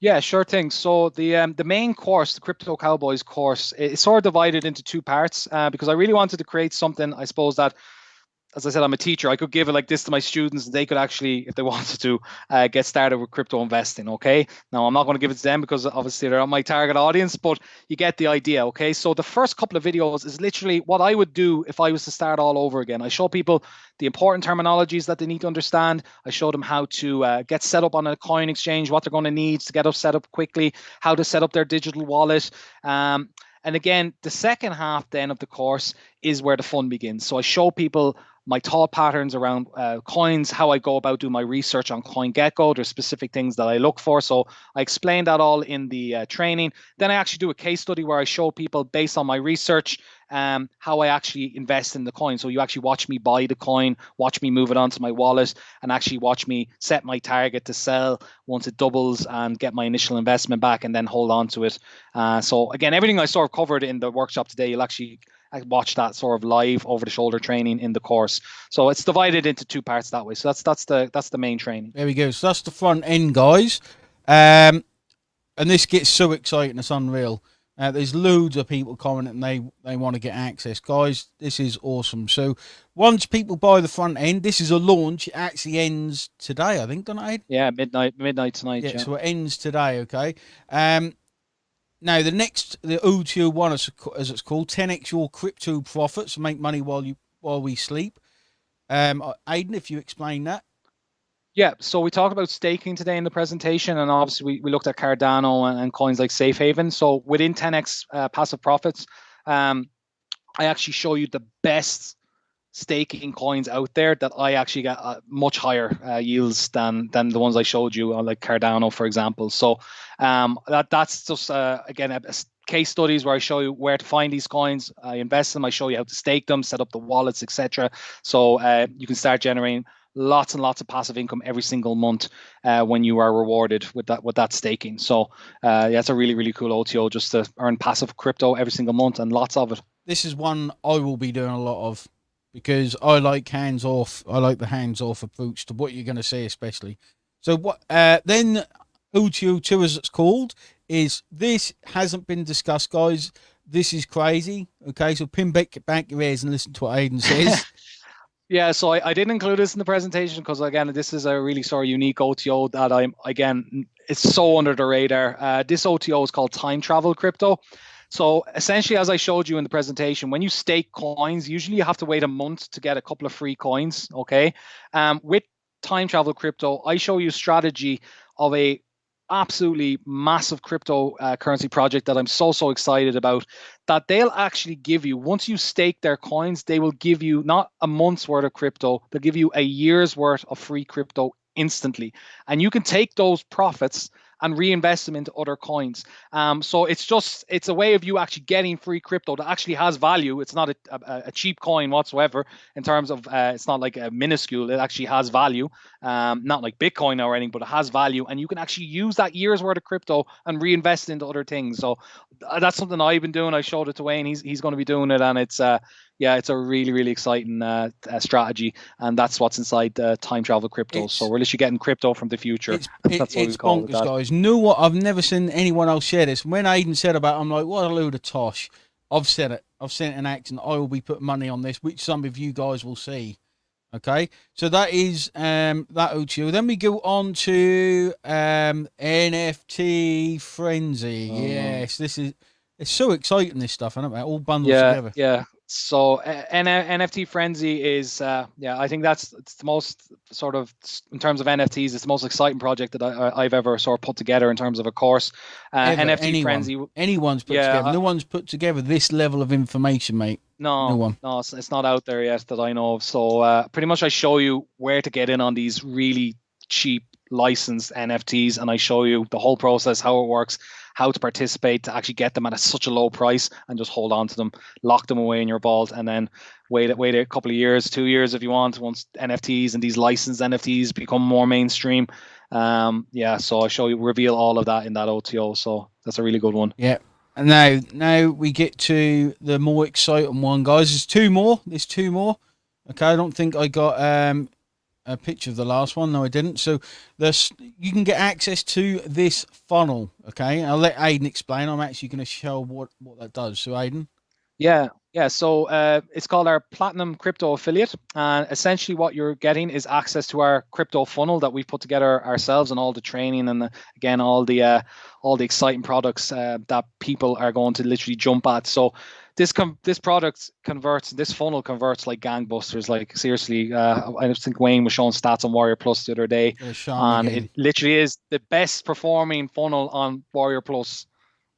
Yeah, sure thing. So the um, the main course, the Crypto Cowboys course, is sort of divided into two parts uh, because I really wanted to create something, I suppose, that as I said, I'm a teacher. I could give it like this to my students, and they could actually, if they wanted to, uh, get started with crypto investing. Okay. Now, I'm not going to give it to them because obviously they're not my target audience, but you get the idea. Okay. So the first couple of videos is literally what I would do if I was to start all over again. I show people the important terminologies that they need to understand. I show them how to uh, get set up on a coin exchange, what they're going to need to get up set up quickly, how to set up their digital wallet. Um, and again, the second half then of the course is where the fun begins. So I show people my thought patterns around uh, coins, how I go about doing my research on CoinGecko. There's specific things that I look for. So I explain that all in the uh, training. Then I actually do a case study where I show people based on my research um, how I actually invest in the coin. So you actually watch me buy the coin, watch me move it onto my wallet, and actually watch me set my target to sell once it doubles and get my initial investment back and then hold on to it. Uh, so again, everything I sort of covered in the workshop today, you'll actually watch that sort of live over the shoulder training in the course. So it's divided into two parts that way. So that's that's the that's the main training. There we go. So that's the front end, guys. Um, and this gets so exciting, it's unreal. Uh, there's loads of people commenting they they want to get access, guys. This is awesome. So once people buy the front end, this is a launch. It actually ends today, I think, don't it? Yeah, midnight midnight tonight. Yeah, yeah, so it ends today. Okay. Um, now, the next, the OTO one, as, as it's called, 10x your crypto profits, make money while you while we sleep. Um, uh, Aidan, if you explain that. Yeah, so we talked about staking today in the presentation, and obviously we, we looked at Cardano and, and coins like Safe Haven. So within 10x uh, passive profits, um, I actually show you the best staking coins out there that I actually get uh, much higher uh, yields than than the ones I showed you, uh, like Cardano, for example. So um, that that's just uh, again a, case studies where I show you where to find these coins. I invest them. I show you how to stake them, set up the wallets, etc. So uh, you can start generating lots and lots of passive income every single month uh, when you are rewarded with that with that staking. So yeah, it's a really really cool OTO just to earn passive crypto every single month and lots of it. This is one I will be doing a lot of because I like hands off. I like the hands off approach to what you're going to say, especially. So what? Uh, then OTO two, as it's called, is this hasn't been discussed, guys. This is crazy. Okay, so pin back back your ears and listen to what Aiden says. Yeah, so I, I didn't include this in the presentation because again, this is a really sort of unique OTO that I'm again it's so under the radar. Uh, this OTO is called time travel crypto. So essentially, as I showed you in the presentation, when you stake coins, usually you have to wait a month to get a couple of free coins. Okay, um, with time travel crypto, I show you strategy of a absolutely massive cryptocurrency uh, project that I'm so so excited about that they'll actually give you once you stake their coins they will give you not a month's worth of crypto they'll give you a year's worth of free crypto instantly and you can take those profits and reinvest them into other coins. Um, so it's just it's a way of you actually getting free crypto that actually has value. It's not a, a, a cheap coin whatsoever in terms of uh, it's not like a minuscule. It actually has value, um, not like Bitcoin or anything, but it has value, and you can actually use that year's worth of crypto and reinvest into other things. So uh, that's something I've been doing. I showed it to Wayne. He's he's going to be doing it, and it's uh, yeah, it's a really, really exciting uh, uh, strategy, and that's what's inside the time travel crypto. It's, so we're literally getting crypto from the future. It's, that's what it's we call bonkers, it. guys. Know what? I've never seen anyone else share this. When Aiden said about, it, I'm like, what a load of tosh. I've said it. I've seen it in action. I will be putting money on this, which some of you guys will see. Okay, so that is um, that OTO. Then we go on to um, NFT frenzy. Oh. Yes, this is it's so exciting. This stuff, isn't it? All bundled yeah, together. Yeah, so N- NFT frenzy is uh, yeah I think that's it's the most sort of in terms of NFTs it's the most exciting project that I, have ever sort of put together in terms of a course. Uh, NFT anyone, frenzy anyone's put yeah, together. No one's put together this level of information, mate. No, no one. No, it's, it's not out there yet that I know of. So uh, pretty much I show you where to get in on these really cheap licensed NFTs, and I show you the whole process, how it works how to participate to actually get them at a, such a low price and just hold on to them, lock them away in your vault, and then wait wait a couple of years, two years if you want, once NFTs and these licensed NFTs become more mainstream. Um, yeah, so I show you reveal all of that in that OTO. So that's a really good one. Yeah. And now now we get to the more exciting one, guys. There's two more. There's two more. Okay, I don't think I got um a picture of the last one. No, I didn't. So this you can get access to this funnel. Okay, I'll let Aiden explain. I'm actually going to show what what that does. So Aiden. Yeah, yeah. So uh, it's called our Platinum Crypto Affiliate, and essentially what you're getting is access to our crypto funnel that we've put together ourselves, and all the training, and the, again all the uh, all the exciting products uh, that people are going to literally jump at. So this com- this product converts this funnel converts like gangbusters. Like seriously uh, i think wayne was showing stats on warrior plus the other day and it literally is the best performing funnel on warrior plus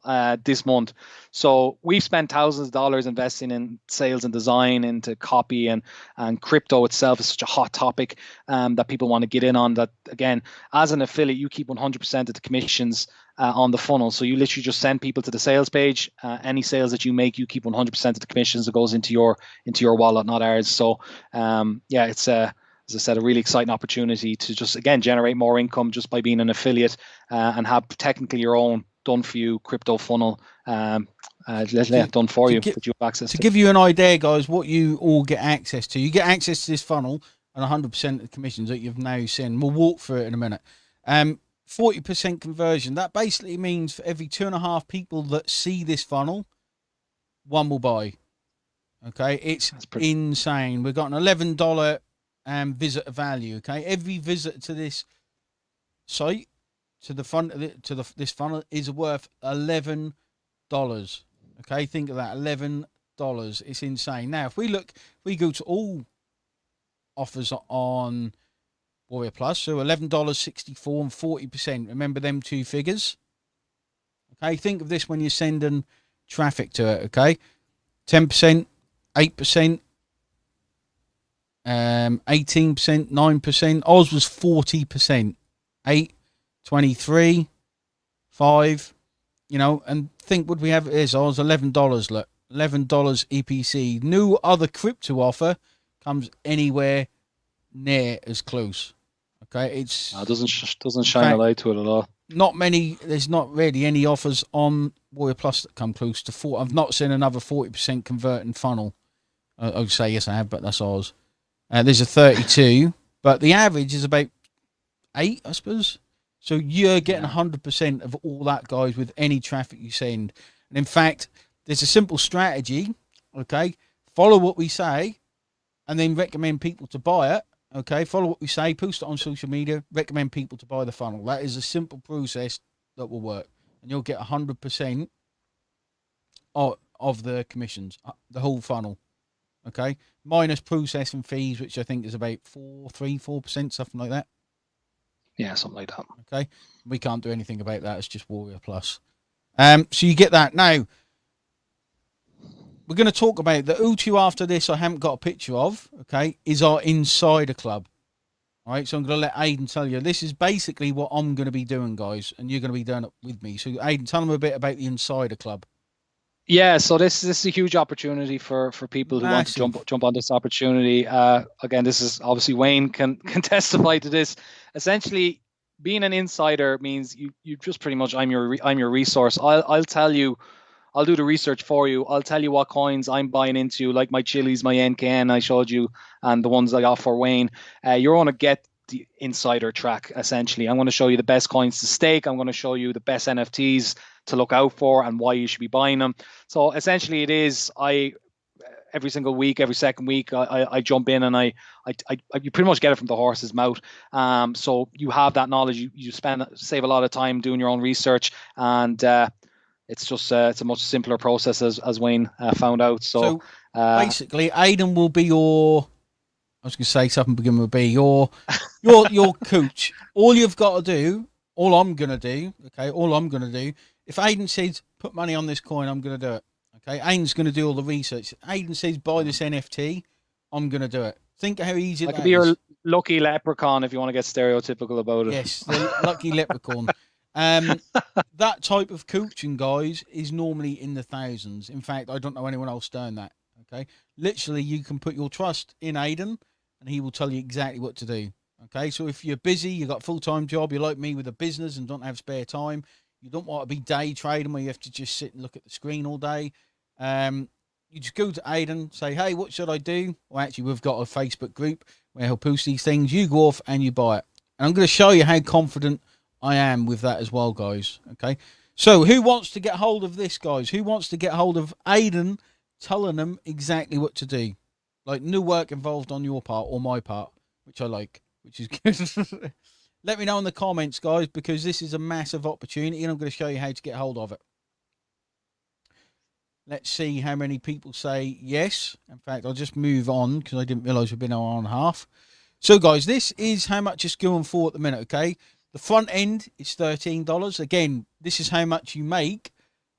uh, this month. So we've spent thousands of dollars investing in sales and design, into copy and and crypto itself is such a hot topic um, that people want to get in on. That again, as an affiliate, you keep 100% of the commissions uh, on the funnel. So you literally just send people to the sales page. Uh, any sales that you make, you keep 100% of the commissions that goes into your into your wallet, not ours. So um, yeah, it's a as I said, a really exciting opportunity to just again generate more income just by being an affiliate uh, and have technically your own done for you crypto funnel um, uh, done for you that you have access to. To give you an idea, guys, what you all get access to, you get access to this funnel and 100% of the commissions that you've now seen. We'll walk through it in a minute. Um, 40% conversion. That basically means for every two and a half people that see this funnel, one will buy. Okay, it's pretty- insane. We've got an $11 um, visitor value. Okay, every visit to this site to the front to the this funnel is worth eleven dollars. Okay, think of that, eleven dollars. It's insane. Now, if we look, if we go to all offers on Warrior Plus, so eleven dollars sixty four and forty percent. Remember them two figures. Okay, think of this when you're sending traffic to it. Okay, ten percent, eight percent, um, eighteen percent, nine percent. Oz was forty percent, eight 23, 5, you know, and think would we have is I was eleven dollars. Look, eleven dollars EPC. No other crypto offer comes anywhere near as close. Okay, it's no, it doesn't doesn't shine a light to it at all. Not many. There's not really any offers on Warrior Plus that come close to four. I've not seen another forty percent converting funnel. I, I would say yes, I have, but that's ours. Uh, there's a thirty-two, but the average is about eight, I suppose. So you're getting hundred percent of all that, guys, with any traffic you send. And in fact, there's a simple strategy. Okay, follow what we say, and then recommend people to buy it. Okay, follow what we say, post it on social media, recommend people to buy the funnel. That is a simple process that will work, and you'll get hundred percent of of the commissions, uh, the whole funnel. Okay, minus processing fees, which I think is about four, three, four percent, something like that. Yeah, something like that. Okay, we can't do anything about that. It's just Warrior Plus. Um, so you get that now. We're going to talk about the O2 after this. I haven't got a picture of. Okay, is our insider club. All right, so I'm going to let Aiden tell you. This is basically what I'm going to be doing, guys, and you're going to be doing it with me. So, Aiden, tell them a bit about the insider club. Yeah, so this this is a huge opportunity for for people who want to jump jump on this opportunity. Uh, again, this is obviously Wayne can can testify to this. Essentially, being an insider means you you just pretty much I'm your I'm your resource. I'll I'll tell you. I'll do the research for you. I'll tell you what coins I'm buying into, like my Chiliz, my NKN I showed you, and the ones I got for Wayne. Uh, you're going to get the insider track essentially. I'm going to show you the best coins to stake. I'm going to show you the best NFTs to look out for and why you should be buying them. So essentially, it is I every single week, every second week, I, I, I jump in and I, I, I, you pretty much get it from the horse's mouth. Um, so you have that knowledge. You, you spend save a lot of time doing your own research, and uh, it's just uh, it's a much simpler process as as Wayne uh, found out. So, so uh, basically, Aiden will be your. I was going to say something. Begin with be your your your coach. All you've got to do, all I'm going to do, okay, all I'm going to do if Aiden says put money on this coin, I'm going to do it. Okay, Aiden's going to do all the research. Aiden says buy this NFT, I'm going to do it. Think how easy I could be is. your lucky leprechaun if you want to get stereotypical about it. Yes, the lucky leprechaun. Um, that type of coaching, guys, is normally in the thousands. In fact, I don't know anyone else doing that. Okay, literally, you can put your trust in Aiden, and he will tell you exactly what to do. Okay, so if you're busy, you've got a full time job, you're like me with a business and don't have spare time, you don't want to be day trading where you have to just sit and look at the screen all day. Um, you just go to Aiden, say, hey, what should I do? Well, actually, we've got a Facebook group where he'll post these things. You go off and you buy it. And I'm going to show you how confident I am with that as well, guys. Okay. So, who wants to get hold of this, guys? Who wants to get hold of Aiden telling them exactly what to do? Like, no work involved on your part or my part, which I like, which is good. Let me know in the comments, guys, because this is a massive opportunity and I'm going to show you how to get hold of it. Let's see how many people say yes. In fact, I'll just move on because I didn't realize we've been an hour and a half. So, guys, this is how much it's going for at the minute, okay? The front end is $13. Again, this is how much you make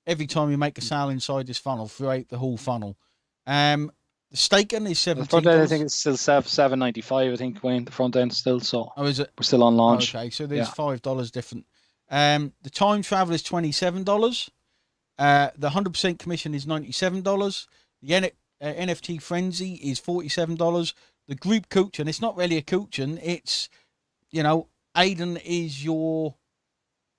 every time you make a sale inside this funnel throughout the whole funnel. Um, the staking is seven. The front end, I think it's still seven ninety five. I think Wayne, the front end still. So oh, is it? We're still on launch. okay, so there's yeah. five dollars different. Um, the time travel is twenty seven dollars. Uh, the hundred percent commission is ninety seven dollars. The N- uh, NFT frenzy is forty seven dollars. The group coaching, it's not really a coaching. It's you know, Aiden is your.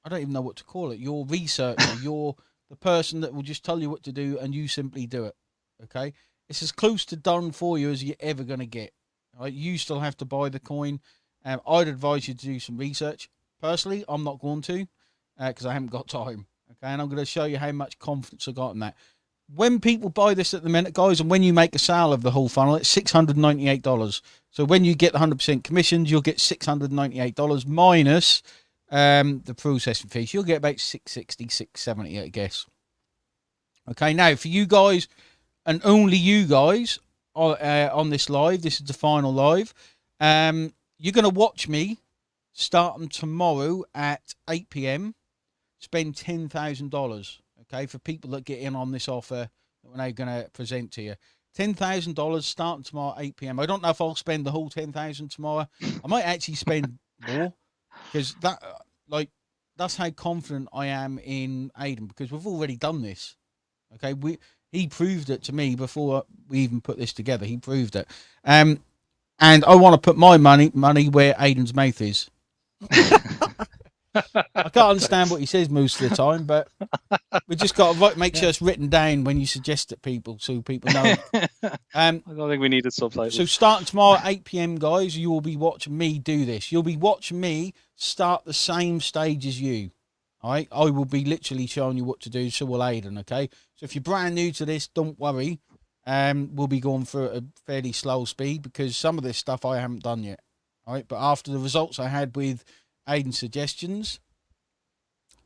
I don't even know what to call it. Your researcher. you're the person that will just tell you what to do, and you simply do it. Okay it's as close to done for you as you're ever going to get. Right? You still have to buy the coin. Um, I'd advise you to do some research. Personally, I'm not going to because uh, I haven't got time. Okay, and I'm going to show you how much confidence I got in that. When people buy this at the minute, guys, and when you make a sale of the whole funnel, it's six hundred ninety-eight dollars. So when you get the hundred percent commissions, you'll get six hundred ninety-eight dollars minus um, the processing fees. You'll get about 660 670 I guess. Okay, now for you guys and only you guys are, uh, on this live. This is the final live. Um, you're going to watch me starting tomorrow at 8 p.m. Spend ten thousand dollars. Okay, for people that get in on this offer that we're now going to present to you. Ten thousand dollars starting tomorrow at 8 p.m. I don't know if I'll spend the whole ten thousand tomorrow. I might actually spend more because that, uh, like, that's how confident I am in Aiden because we've already done this. Okay, we he proved it to me before we even put this together. He proved it. Um, and I want to put my money money where Aiden's mouth is. I can't understand what he says most of the time, but we just got to make sure it's written down when you suggest it people, so people know. Um, I don't think we needed subtitles. So starting tomorrow, at eight pm, guys, you will be watching me do this. You'll be watching me start the same stage as you. All right, I will be literally showing you what to do. So will Aiden. Okay, so if you're brand new to this, don't worry. Um, we'll be going through a fairly slow speed because some of this stuff I haven't done yet. All right, but after the results I had with Aiden's suggestions,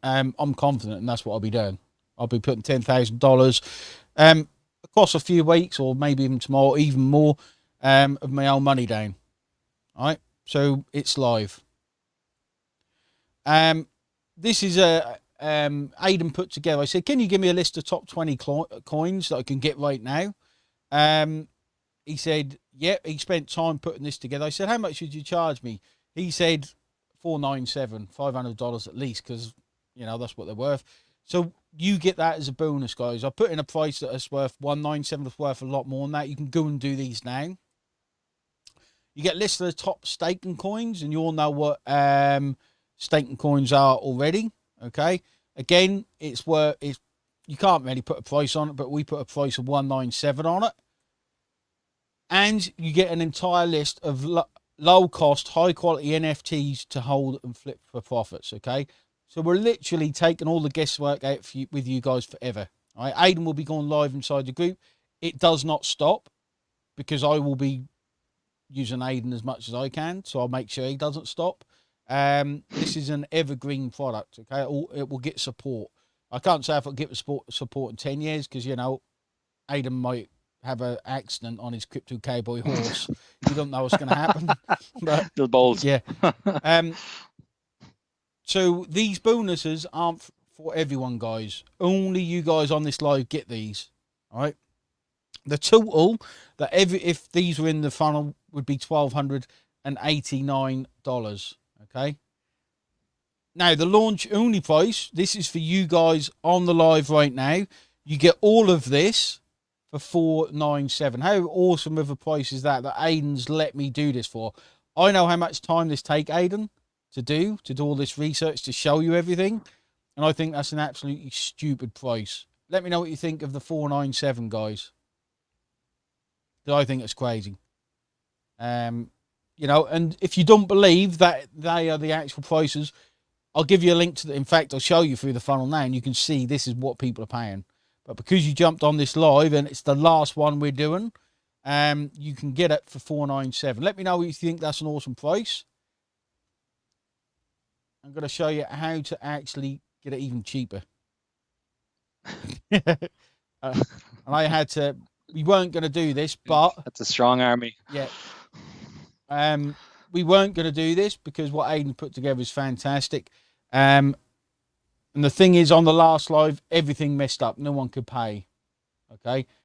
um, I'm confident, and that's what I'll be doing. I'll be putting $10,000 um, dollars across a few weeks, or maybe even tomorrow, even more um, of my own money down. All right, so it's live. Um, this is a um, Aiden put together. I said, "Can you give me a list of top twenty coins that I can get right now?" Um, he said, "Yep." Yeah. He spent time putting this together. I said, "How much would you charge me?" He said, four nine seven, five hundred dollars at least, because you know that's what they're worth. So you get that as a bonus, guys. I put in a price that is worth one nine seven. It's worth a lot more than that. You can go and do these now. You get a list of the top staking coins, and you all know what um, staking coins are already. Okay. Again, it's where it's you can't really put a price on it, but we put a price of one nine seven on it, and you get an entire list of lo low cost, high quality NFTs to hold and flip for profits. Okay. So we're literally taking all the guesswork out you, with you guys forever. All right, Aiden will be going live inside the group. It does not stop because I will be using Aiden as much as I can, so I'll make sure he doesn't stop. Um, this is an evergreen product. Okay, it will, it will get support. I can't say if it'll get support support in ten years because you know Aiden might have an accident on his crypto cowboy horse. you don't know what's going to happen. but the balls. Yeah. Um, so these bonuses aren't for everyone, guys. Only you guys on this live get these. All right. The total that every if these were in the funnel would be twelve hundred and eighty nine dollars. Okay. Now the launch only price. This is for you guys on the live right now. You get all of this for four nine seven. How awesome of a price is that? That Aiden's let me do this for. I know how much time this take, Aiden to do, to do all this research, to show you everything. And I think that's an absolutely stupid price. Let me know what you think of the 497, guys. I think it's crazy. Um, you know, and if you don't believe that they are the actual prices, I'll give you a link to the, in fact, I'll show you through the funnel now and you can see this is what people are paying. But because you jumped on this live and it's the last one we're doing, um, you can get it for 497. Let me know what you think that's an awesome price. I'm going to show you how to actually get it even cheaper. uh, and I had to, we weren't going to do this, but. That's a strong army. Yeah. Um, we weren't going to do this because what Aiden put together is fantastic. Um, and the thing is, on the last live, everything messed up. No one could pay. Okay.